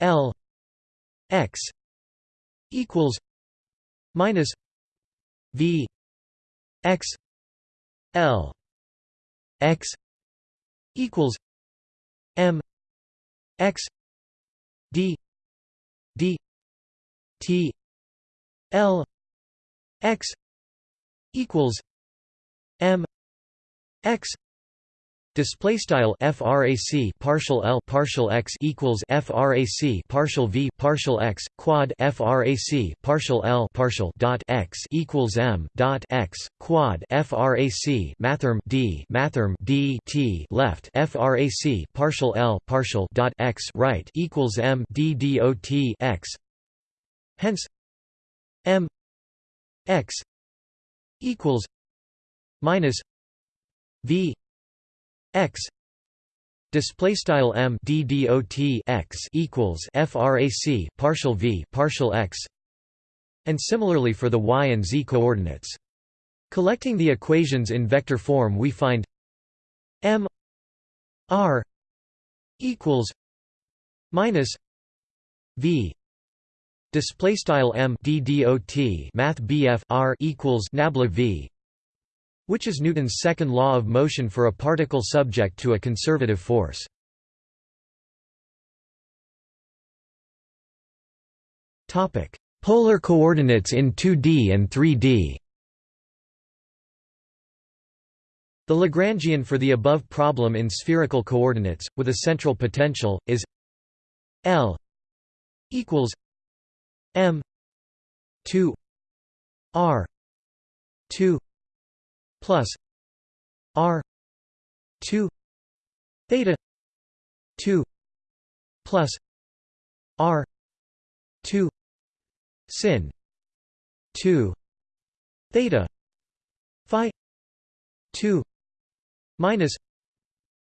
L x equals minus v x L x equals M X D D T L X equals M X Display style frac partial l partial x equals frac partial v partial x quad frac partial l partial dot x equals m dot x quad frac mathrm d mathrm d t left frac partial l partial dot x right equals m d dot x. Hence, m x equals minus v x. Display style m d dot x equals frac partial v partial x. And similarly for the y and z coordinates. Collecting the equations in vector form we find m r equals minus v. Display style m math bf r equals nabla v which is Newton's second law of motion for a particle subject to a conservative force. Topic: Polar coordinates in 2D and 3D The Lagrangian for the above problem in spherical coordinates, with a central potential, is L equals M 2 R 2 plus R two theta two plus R two sin two theta Phi two minus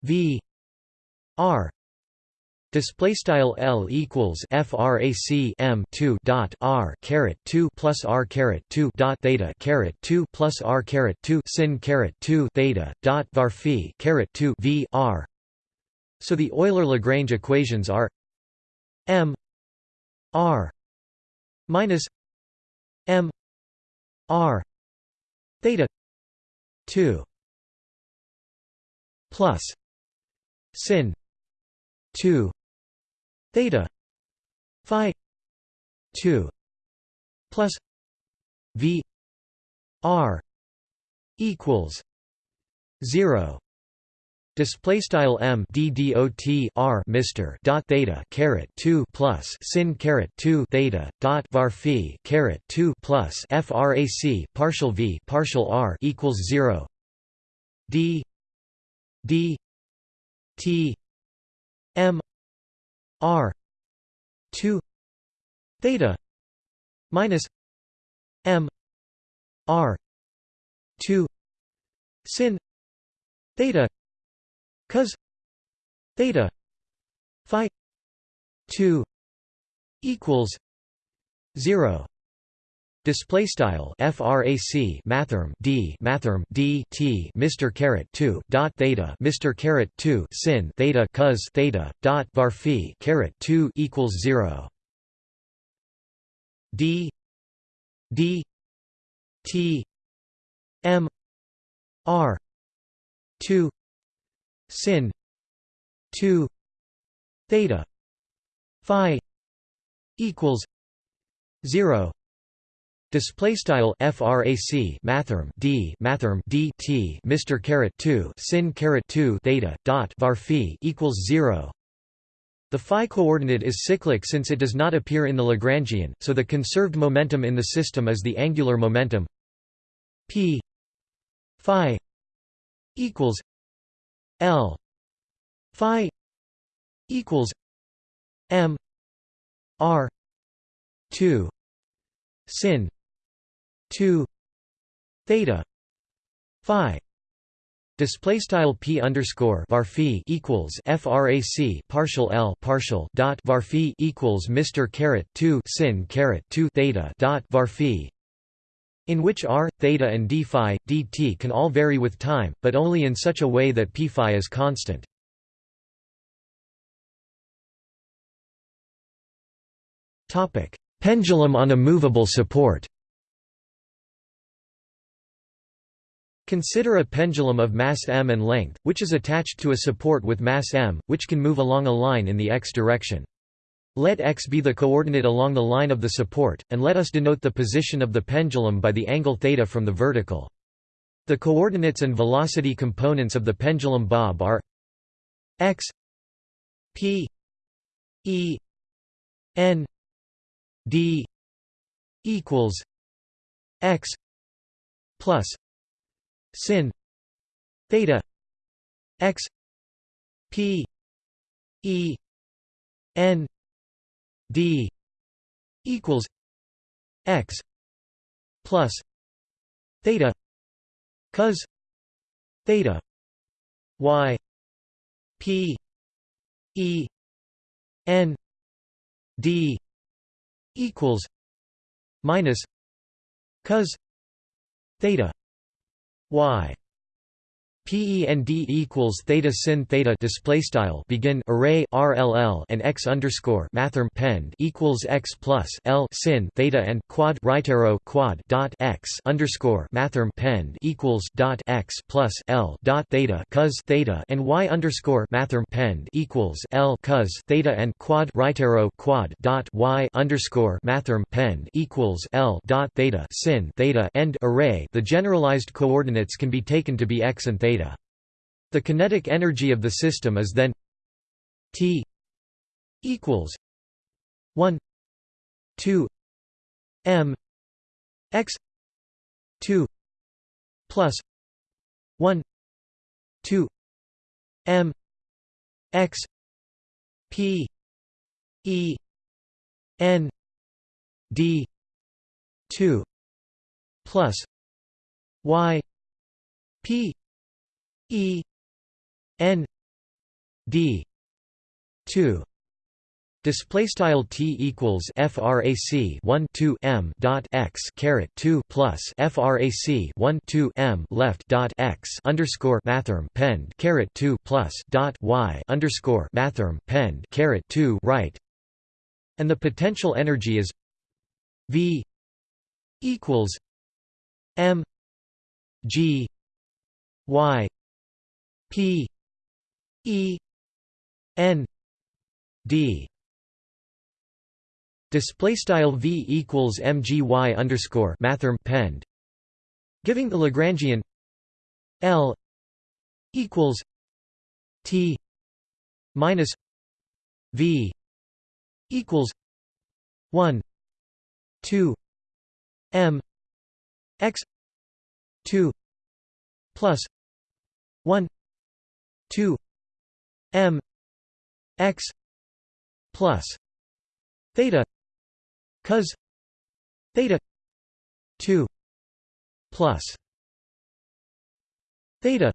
V R Display style L equals frac M two dot R caret two plus R caret two dot theta caret two plus R caret two sin caret two theta dot var phi caret two V R. So the Euler Lagrange equations are M R minus M R theta two plus sin two theta phi 2 plus v r equals 0 Display style m d dot r Mr dot theta caret two plus sin caret two theta dot var phi caret two plus frac partial v partial r equals zero. D d t r 2 theta minus m r 2 sin theta cos theta phi 2 equals 0 Display style frac mathrm d mathrm d t Mr caret two dot theta Mr caret two sin theta cos theta dot var phi caret two equals zero. D D T M R two sin two theta phi equals 0 Display style frac mathrm d mathrm d t Mr caret 2 sin caret 2 theta dot var phi equals 0 the phi coordinate is cyclic since it does not appear in the Lagrangian, so the conserved momentum in the system is the angular momentum. P phi equals l phi equals m r 2 sin 2 theta phi Display style p underscore var equals frac partial l partial dot var equals Mr caret two sin caret two theta dot var in which r, theta and d phi, dt can all vary with time, but only in such a way that p phi is constant. topic Pendulum on a movable support Consider a pendulum of mass m and length, which is attached to a support with mass m, which can move along a line in the x direction. Let x be the coordinate along the line of the support, and let us denote the position of the pendulum by the angle theta from the vertical. The coordinates and velocity components of the pendulum bob are x p e n d equals x plus sin theta x p e n d equals x plus theta cos theta y p e n d equals minus cos theta y PEND equals theta sin theta display style begin array RLL and x underscore mathrm pend equals x plus L sin theta and quad right arrow quad dot x underscore mathrm pend equals dot x plus L dot theta cos theta and y underscore mathrm pend equals L cos theta and quad right arrow quad dot y underscore mathrm pend equals L dot theta sin theta end array. The generalized coordinates can be taken to be x and theta. The kinetic energy of the system is then T equals 1 2 m x 2 plus 1 2 m x p e n d 2 plus y p E N D two Display style t equals frac 1 2 m dot x caret 2 plus frac 1 2 m left dot x underscore mathrm pend caret 2 plus dot y underscore mathrm pend caret 2 right, and the potential energy is v equals m g y P E N D. Display style V equals MGY underscore mathrm pend. Giving the Lagrangian L equals T minus V equals one two M X two plus one 2 m x plus theta cos theta 2 plus theta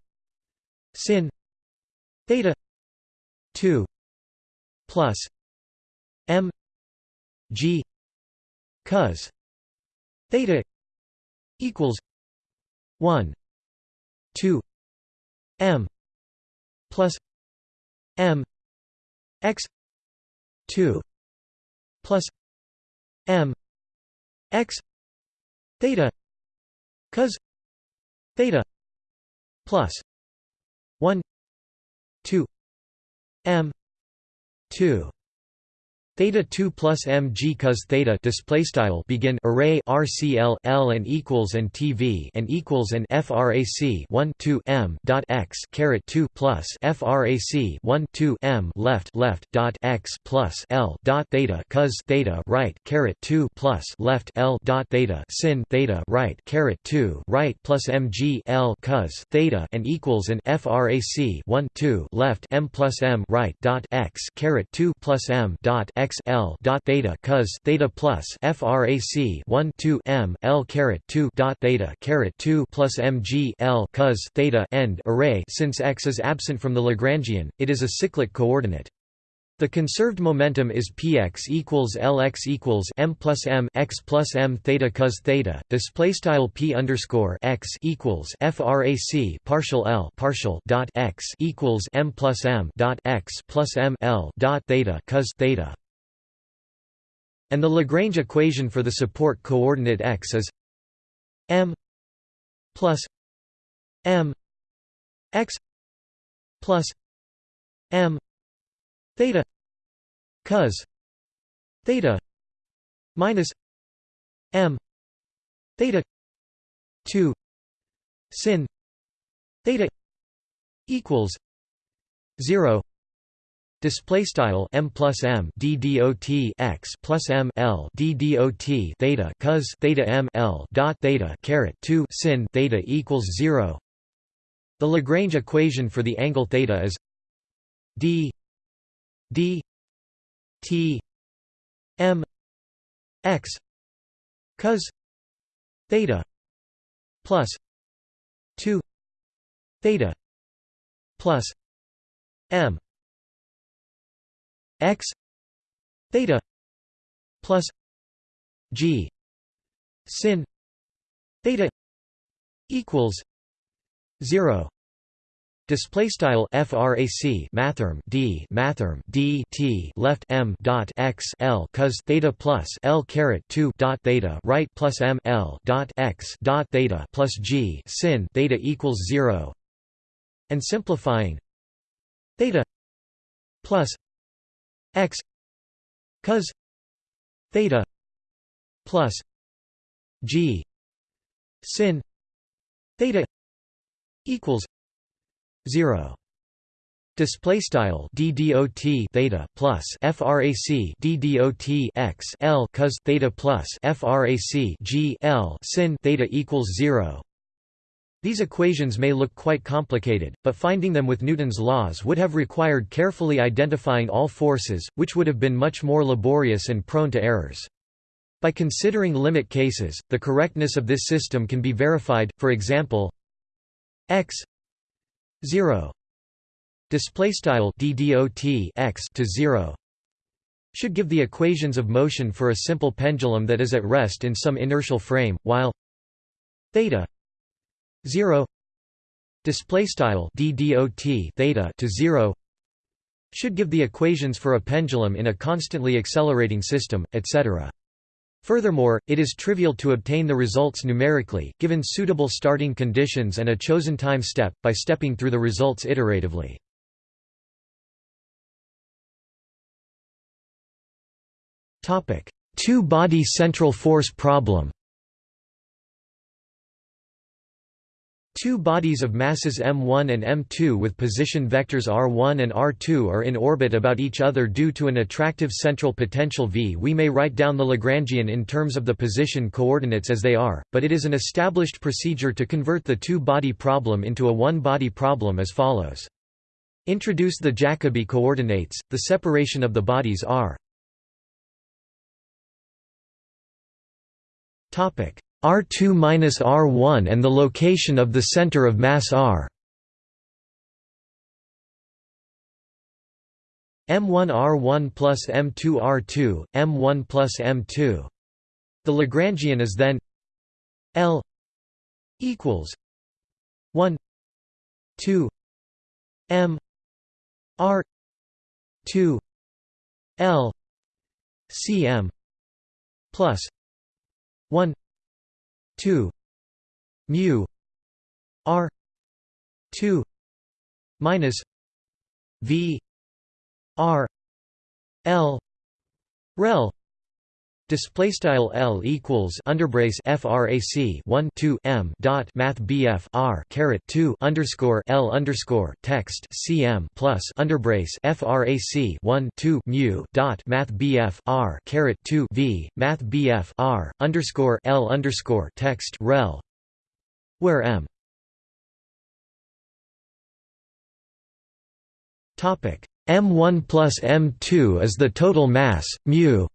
sin theta 2 plus m g cos theta equals 1 2 m plus m x 2 plus m x theta cos theta plus 1 2 m 2 Theta 2 plus mg cos theta display style begin array RCL L and equals and TV and equals and frac 1 2 m dot x caret 2 plus frac 1 2 m left left dot x plus L dot theta cos theta right caret 2 plus left L dot theta sin theta right caret 2 right plus mg L cos theta and equals and frac 1 2 left m plus m right dot x caret 2 plus m dot x x l dot theta cos theta plus frac 1 2 m l caret 2 dot theta caret 2 plus mg l cos theta end array. Since x is absent from the Lagrangian, it is a cyclic coordinate. The conserved momentum is px equals lx equals m plus m x plus m theta cos theta. Display style p underscore x equals frac partial l partial dot x equals m plus m dot x plus m l dot theta cos theta and the Lagrange equation for the support coordinate x is m plus m x plus m theta cos theta minus m theta 2 sin theta equals 0 Display style m plus m d dot x plus m l d dot theta cos theta m l dot theta caret two sin theta equals zero. The Lagrange equation for the angle theta is d d t m x cos theta plus two theta plus m x theta plus g sin theta equals 0 Display style frac mathrm d mathrm d t left m dot x l cos theta plus l caret 2 dot theta right plus m l dot x dot theta plus g sin theta equals 0 and simplifying theta plus x cos theta plus g sin theta equals 0 Display style d dot theta plus frac d dot x l cos theta plus frac g l sin theta equals zero. These equations may look quite complicated, but finding them with Newton's laws would have required carefully identifying all forces, which would have been much more laborious and prone to errors. By considering limit cases, the correctness of this system can be verified, for example x 0 displaystyle x to 0 should give the equations of motion for a simple pendulum that is at rest in some inertial frame, while theta 0 display style ddot theta to 0 should give the equations for a pendulum in a constantly accelerating system etc Furthermore, it is trivial to obtain the results numerically, given suitable starting conditions and a chosen time step, by stepping through the results iteratively. Two-body central force problem Two bodies of masses m1 and m2 with position vectors r1 and r2 are in orbit about each other due to an attractive central potential v. We may write down the Lagrangian in terms of the position coordinates as they are, but it is an established procedure to convert the two-body problem into a one-body problem as follows. Introduce the Jacobi coordinates, the separation of the bodies r R2 minus R1 and the location of the center of mass R. M1 R1 plus M2 R2, M1 plus M2. The Lagrangian is then L equals 1 2 M R 2 L CM plus 1 2 mu. R. 2 minus v. R. L. Rel display style l equals underbrace frac 1 2 m dot math bf r caret 2 underscore l underscore text cm plus underbrace frac 1 2 mu dot math bf r caret 2 v math bf r underscore l underscore text rel. Where m. Topic. M1 plus m2 is the total mass mu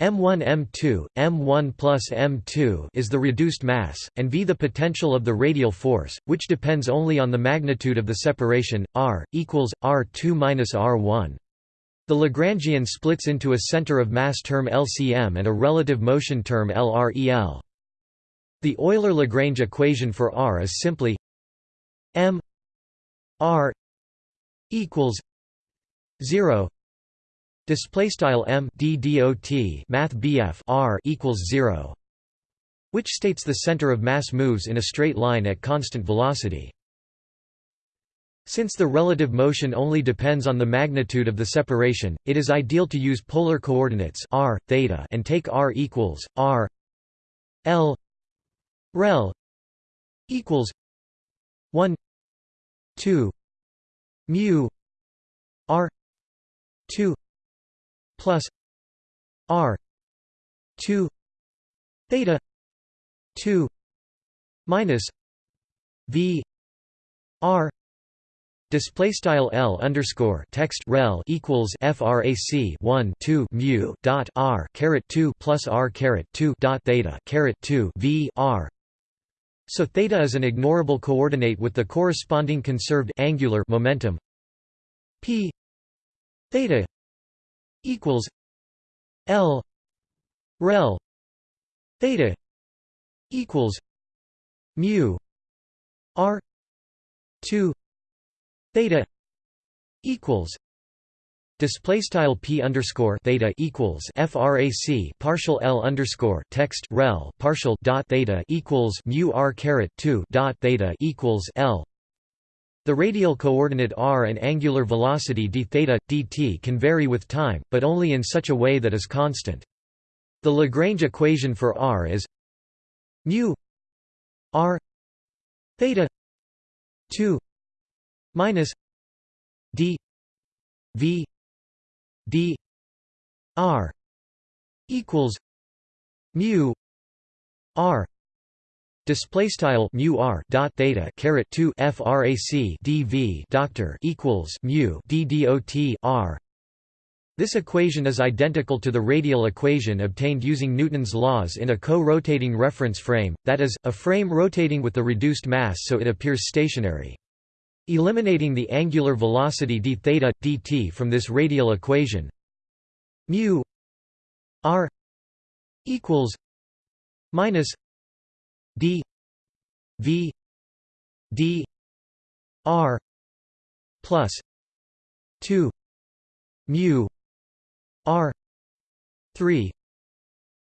M1 M2, M1 plus M2 is the reduced mass, and V the potential of the radial force, which depends only on the magnitude of the separation, r, equals, r2 minus r1. The Lagrangian splits into a center of mass term LCM and a relative motion term LREL. The Euler-Lagrange equation for r is simply m r equals 0 display style m d dot math bf r equals 0 which states the center of mass moves in a straight line at constant velocity. Since the relative motion only depends on the magnitude of the separation, it is ideal to use polar coordinates r, theta and take r equals r l rel equals 1 2 mu r 2 plus r 2 theta 2 minus v r Display style L underscore text rel equals frac 1 2 mu dot r caret 2 plus r caret 2 dot theta caret 2 v r. So theta is an ignorable coordinate with the corresponding conserved angular momentum p theta equals L rel theta equals mu R two theta equals Display style p underscore theta equals frac partial l underscore text rel partial dot theta equals mu r caret two dot theta equals l the radial coordinate r and angular velocity d theta, dt can vary with time, but only in such a way that is constant. The Lagrange equation for r is mu r theta 2 minus d v d r equals mu r display style mu r dot theta caret 2 frac dv doctor equals mu d dot r this equation is identical to the radial equation obtained using Newton's laws in a co-rotating reference frame, that is, a frame rotating with the reduced mass so it appears stationary. Eliminating the angular velocity d theta, dt from this radial equation mu r equals minus d v d r plus 2 mu r 3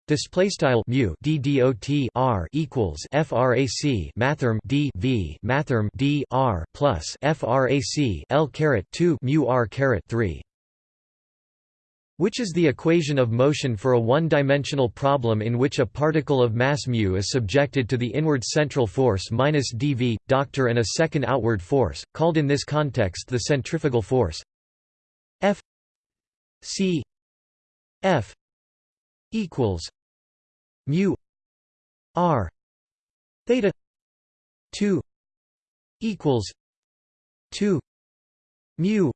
Display style mu d dot r equals frac mathrm d v mathrm d r plus frac l caret 2 mu r caret 3 which is the equation of motion for a one-dimensional problem in which a particle of mass mu is subjected to the inward central force minus dv, doctor and a second outward force, called in this context the centrifugal force. F c F equals mu r theta 2 equals 2 mu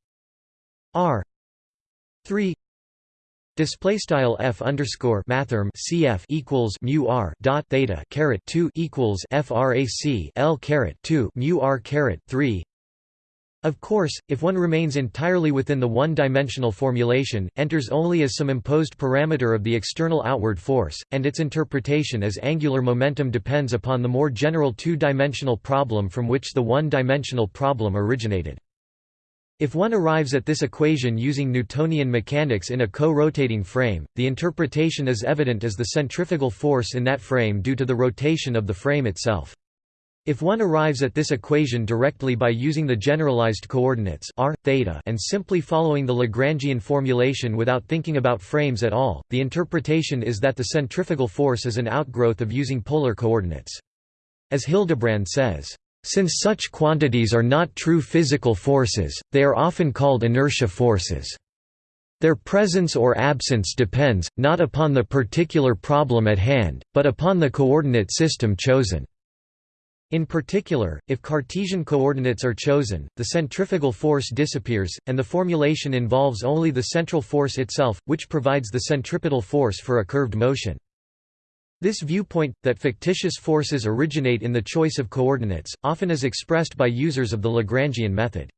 r 3 Display style f underscore mathrm cf equals mu r dot theta caret two equals frac l caret two mu r caret three. Of course, if one remains entirely within the one-dimensional formulation, enters only as some imposed parameter of the external outward force, and its interpretation as angular momentum depends upon the more general two-dimensional problem from which the one-dimensional problem originated. If one arrives at this equation using Newtonian mechanics in a co-rotating frame, the interpretation is evident as the centrifugal force in that frame due to the rotation of the frame itself. If one arrives at this equation directly by using the generalized coordinates r, theta and simply following the Lagrangian formulation without thinking about frames at all, the interpretation is that the centrifugal force is an outgrowth of using polar coordinates. As Hildebrand says, "...since such quantities are not true physical forces, they are often called inertia forces." Their presence or absence depends, not upon the particular problem at hand, but upon the coordinate system chosen. In particular, if Cartesian coordinates are chosen, the centrifugal force disappears, and the formulation involves only the central force itself, which provides the centripetal force for a curved motion. This viewpoint, that fictitious forces originate in the choice of coordinates, often is expressed by users of the Lagrangian method.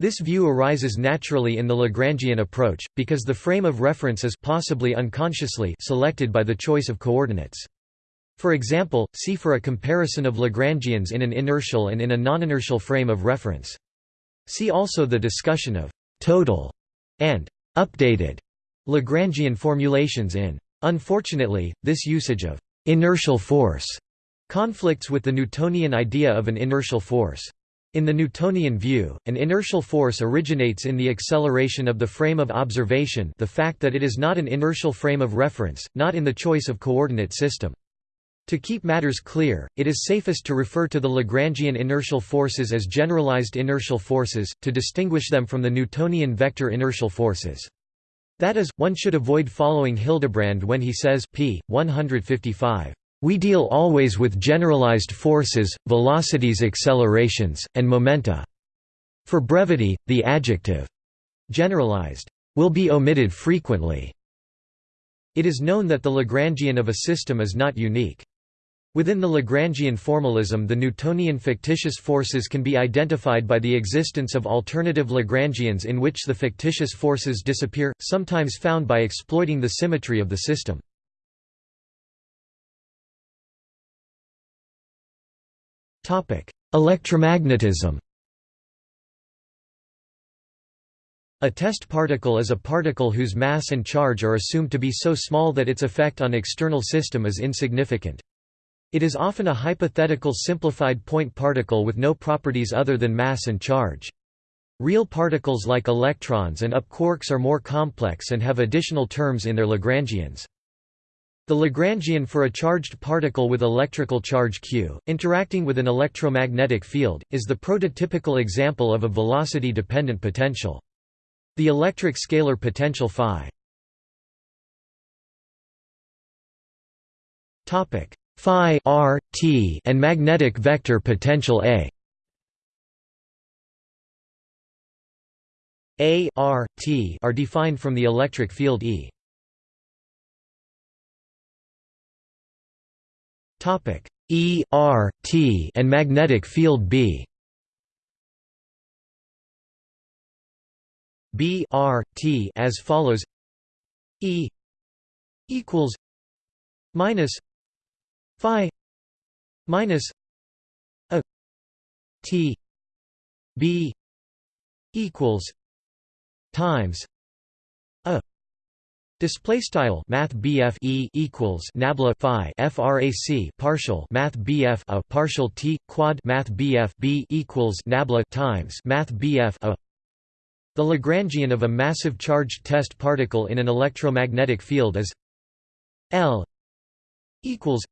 This view arises naturally in the Lagrangian approach, because the frame of reference is possibly unconsciously selected by the choice of coordinates. For example, see for a comparison of Lagrangians in an inertial and in a non-inertial frame of reference. See also the discussion of «total» and «updated» Lagrangian formulations in. Unfortunately, this usage of «inertial force» conflicts with the Newtonian idea of an inertial force. In the Newtonian view, an inertial force originates in the acceleration of the frame of observation the fact that it is not an inertial frame of reference, not in the choice of coordinate system. To keep matters clear, it is safest to refer to the Lagrangian inertial forces as generalized inertial forces, to distinguish them from the Newtonian vector inertial forces. That is, one should avoid following Hildebrand when he says p. 155. We deal always with generalized forces, velocities accelerations, and momenta. For brevity, the adjective generalized will be omitted frequently. It is known that the Lagrangian of a system is not unique. Within the Lagrangian formalism the Newtonian fictitious forces can be identified by the existence of alternative Lagrangians in which the fictitious forces disappear, sometimes found by exploiting the symmetry of the system. Electromagnetism A test particle is a particle whose mass and charge are assumed to be so small that its effect on external system is insignificant. It is often a hypothetical simplified point particle with no properties other than mass and charge. Real particles like electrons and up quarks are more complex and have additional terms in their Lagrangians. The Lagrangian for a charged particle with electrical charge q, interacting with an electromagnetic field, is the prototypical example of a velocity-dependent potential. The electric scalar potential phi phi r, t and magnetic vector potential A A r, t are defined from the electric field E. Topic E R T and magnetic field B B R T as follows E equals minus Phi minus a T B equals times a Display style Math E equals Nabla Phi FRAC partial Math BF a partial T quad Math BF B equals Nabla times Math BF a. The Lagrangian of a massive charged test particle in an electromagnetic field is L equals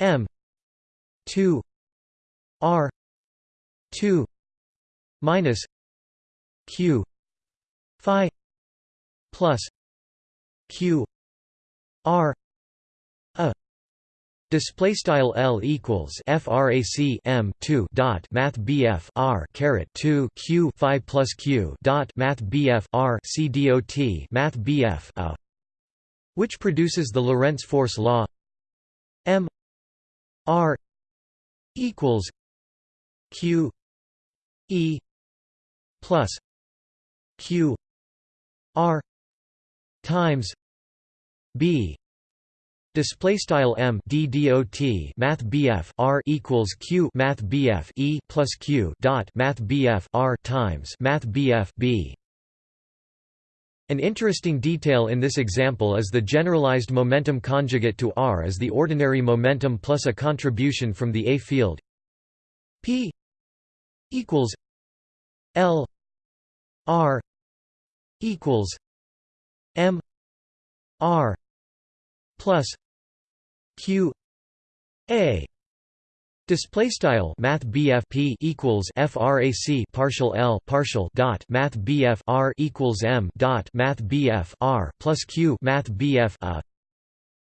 M two R two minus Q Phi plus q r a. Display style L equals frac M two dot Math BF R caret two Q Phi plus Q dot Math BF R C dot Math BF a which produces the Lorentz force law M R equals Q E plus Q R times B. Display style M D dot Math BF R equals Q Math BF E plus Q dot Math BF R times Math BF B an interesting detail in this example is the generalized momentum conjugate to R is the ordinary momentum plus a contribution from the A field. P equals L R equals M R plus Q A Display style Math P equals FRAC partial L partial dot Math R equals M dot Math R plus Q Math A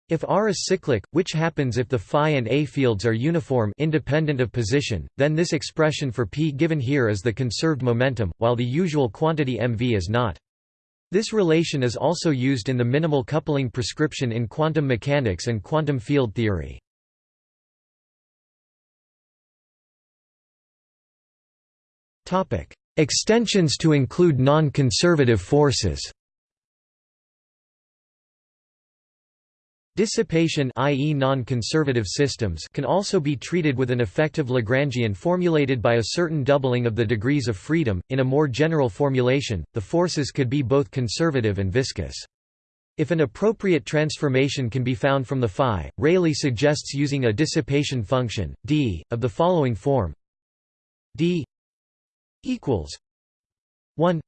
if R is cyclic, which happens if the phi and A fields are uniform independent of position, then this expression for P given here is the conserved momentum, while the usual quantity mv is not. This relation is also used in the minimal coupling prescription in quantum mechanics and quantum field theory. Extensions to include non-conservative forces Dissipation i.e. non-conservative systems can also be treated with an effective Lagrangian formulated by a certain doubling of the degrees of freedom. In a more general formulation, the forces could be both conservative and viscous. If an appropriate transformation can be found from the phi, Rayleigh suggests using a dissipation function, d, of the following form d equals 1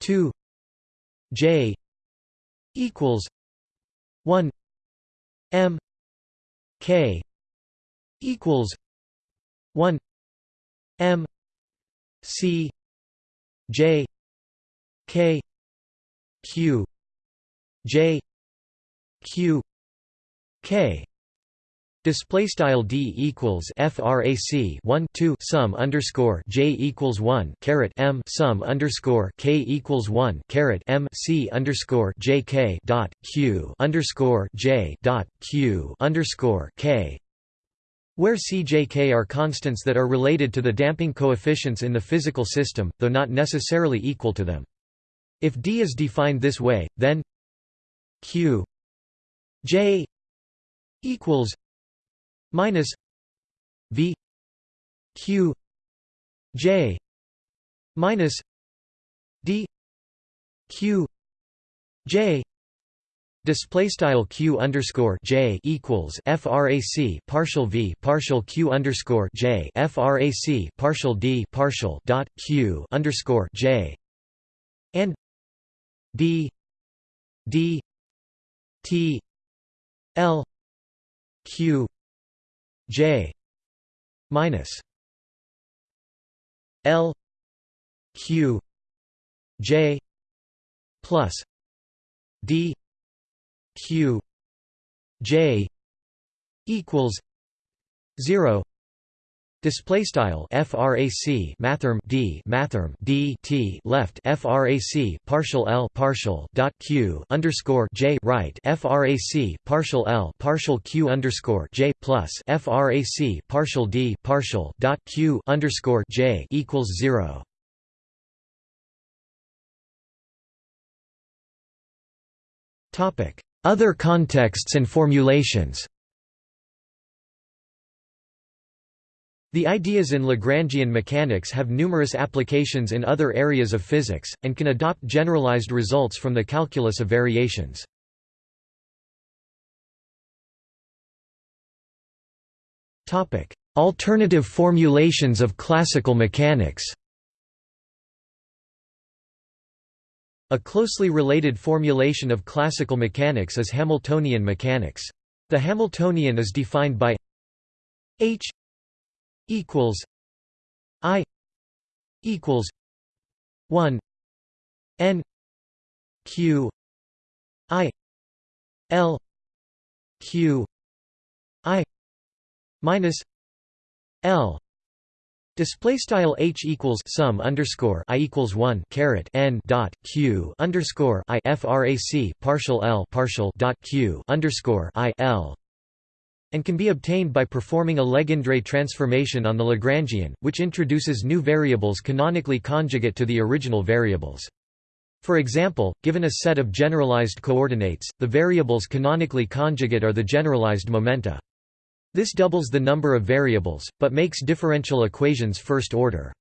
2 j equals 1 M K equals one M C J K Q J Q K Display style d equals frac 1 2 sum underscore j equals 1 caret m sum underscore k equals 1 caret m c underscore j k dot q underscore j dot q underscore k where c j k are constants that are related to the damping coefficients in the physical system, though not necessarily equal to them. If d is defined this way, then q j equals minus V Q J minus D Q J Display style q underscore j equals frac partial v partial q underscore j frac partial d partial dot q underscore j and d d t l q J minus L Q J plus D Q J equals zero Display style frac mathrm d mathrm d t left frac partial l partial dot q underscore j right frac partial l partial q underscore j plus frac partial d partial dot q underscore j equals zero. Topic: Other contexts and formulations. The ideas in Lagrangian mechanics have numerous applications in other areas of physics, and can adopt generalized results from the calculus of variations. Alternative formulations of classical mechanics A closely related formulation of classical mechanics is Hamiltonian mechanics. The Hamiltonian is defined by h equals I equals one N Q I L Q I minus L. Display style h equals sum underscore i equals one caret n dot q underscore i frac partial l partial dot q underscore i l and can be obtained by performing a Legendre transformation on the Lagrangian, which introduces new variables canonically conjugate to the original variables. For example, given a set of generalized coordinates, the variables canonically conjugate are the generalized momenta. This doubles the number of variables, but makes differential equations first order.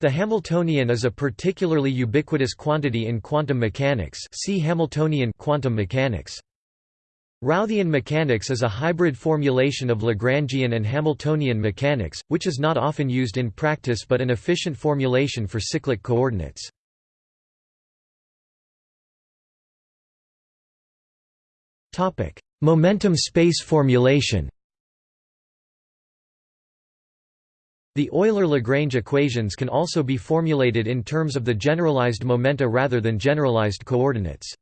The Hamiltonian is a particularly ubiquitous quantity in quantum mechanics see Hamiltonian quantum mechanics. Routhian mechanics is a hybrid formulation of Lagrangian and Hamiltonian mechanics, which is not often used in practice but an efficient formulation for cyclic coordinates. Momentum space formulation The Euler-Lagrange equations can also be formulated in terms of the generalized momenta rather than generalized coordinates.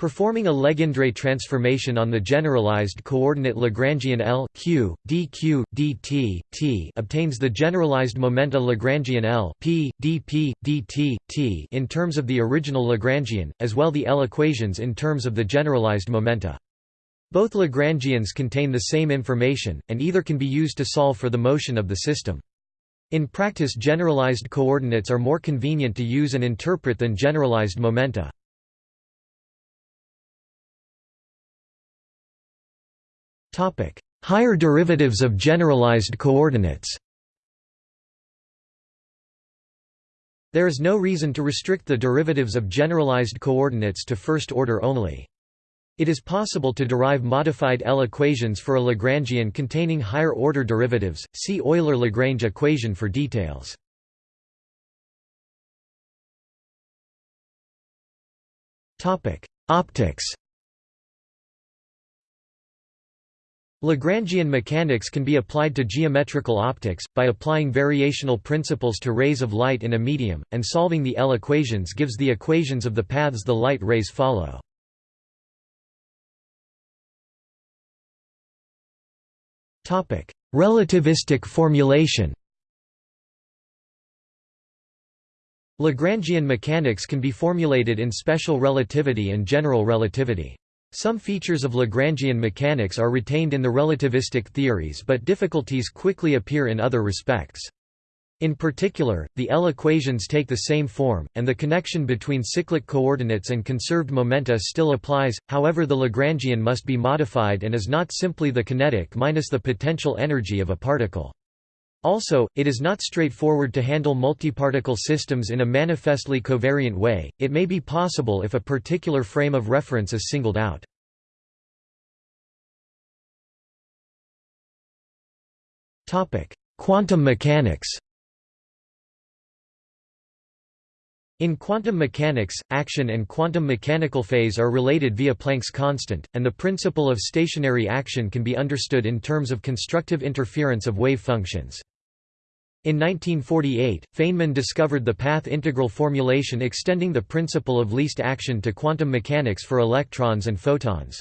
Performing a Legendre transformation on the generalized coordinate Lagrangian L, Q, dq, dt, t obtains the generalized momenta Lagrangian L p, dp, dt, t in terms of the original Lagrangian, as well the L equations in terms of the generalized momenta. Both Lagrangians contain the same information, and either can be used to solve for the motion of the system. In practice generalized coordinates are more convenient to use and interpret than generalized momenta. Higher derivatives of generalized coordinates There is no reason to restrict the derivatives of generalized coordinates to first order only. It is possible to derive modified L equations for a Lagrangian containing higher order derivatives. See Euler-Lagrange equation for details. Topic: Optics. Lagrangian mechanics can be applied to geometrical optics, by applying variational principles to rays of light in a medium, and solving the L equations gives the equations of the paths the light rays follow. Relativistic formulation Lagrangian mechanics can be formulated in special relativity and general relativity. Some features of Lagrangian mechanics are retained in the relativistic theories but difficulties quickly appear in other respects. In particular, the L equations take the same form, and the connection between cyclic coordinates and conserved momenta still applies, however the Lagrangian must be modified and is not simply the kinetic minus the potential energy of a particle. Also, it is not straightforward to handle multiparticle systems in a manifestly covariant way, it may be possible if a particular frame of reference is singled out. Quantum mechanics In quantum mechanics, action and quantum mechanical phase are related via Planck's constant, and the principle of stationary action can be understood in terms of constructive interference of wave functions. In 1948, Feynman discovered the path integral formulation extending the principle of least action to quantum mechanics for electrons and photons.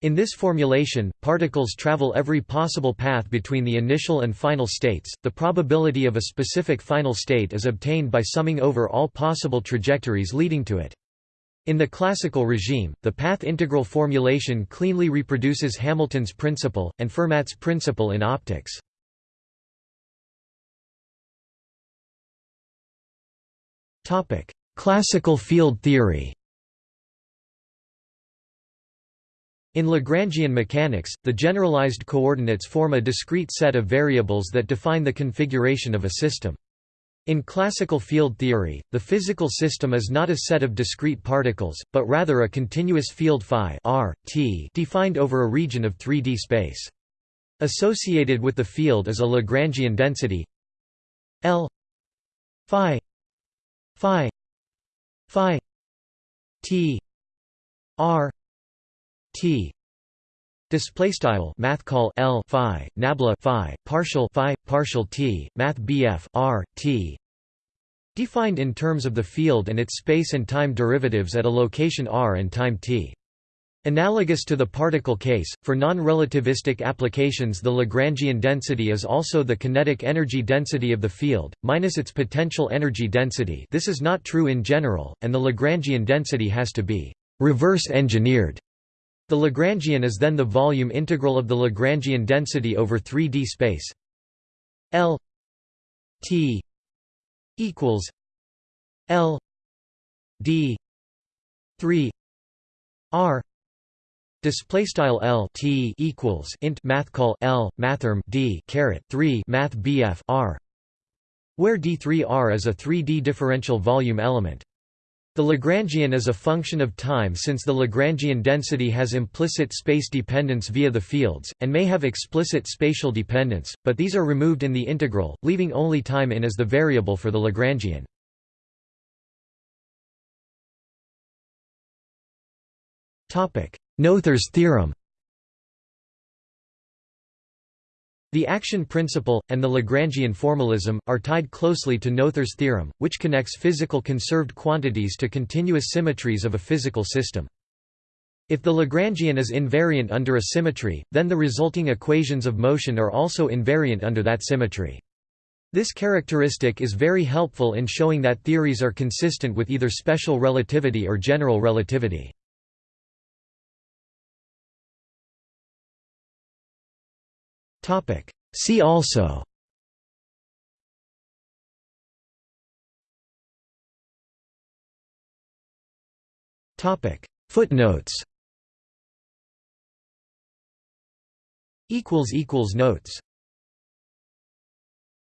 In this formulation, particles travel every possible path between the initial and final states. The probability of a specific final state is obtained by summing over all possible trajectories leading to it. In the classical regime, the path integral formulation cleanly reproduces Hamilton's principle, and Fermat's principle in optics. Classical field theory In Lagrangian mechanics, the generalized coordinates form a discrete set of variables that define the configuration of a system. In classical field theory, the physical system is not a set of discrete particles, but rather a continuous field phi r, t defined over a region of 3D space. Associated with the field is a Lagrangian density L phi phi phi t r t. Display style math call L phi nabla phi partial phi partial t math BF r t. Defined in terms of the field and its space and time derivatives at a location r and time t Analogous to the particle case, for non-relativistic applications the Lagrangian density is also the kinetic energy density of the field, minus its potential energy density this is not true in general, and the Lagrangian density has to be «reverse-engineered». The Lagrangian is then the volume integral of the Lagrangian density over 3D space L T equals L D 3 R Display style L T equals int math call L mathrm D caret 3 math BF R where D3R is a 3D differential volume element. The Lagrangian is a function of time since the Lagrangian density has implicit space dependence via the fields, and may have explicit spatial dependence, but these are removed in the integral, leaving only time in as the variable for the Lagrangian. Noether's theorem The action principle, and the Lagrangian formalism, are tied closely to Noether's theorem, which connects physical conserved quantities to continuous symmetries of a physical system. If the Lagrangian is invariant under a symmetry, then the resulting equations of motion are also invariant under that symmetry. This characteristic is very helpful in showing that theories are consistent with either special relativity or general relativity. See also. Footnotes. Notes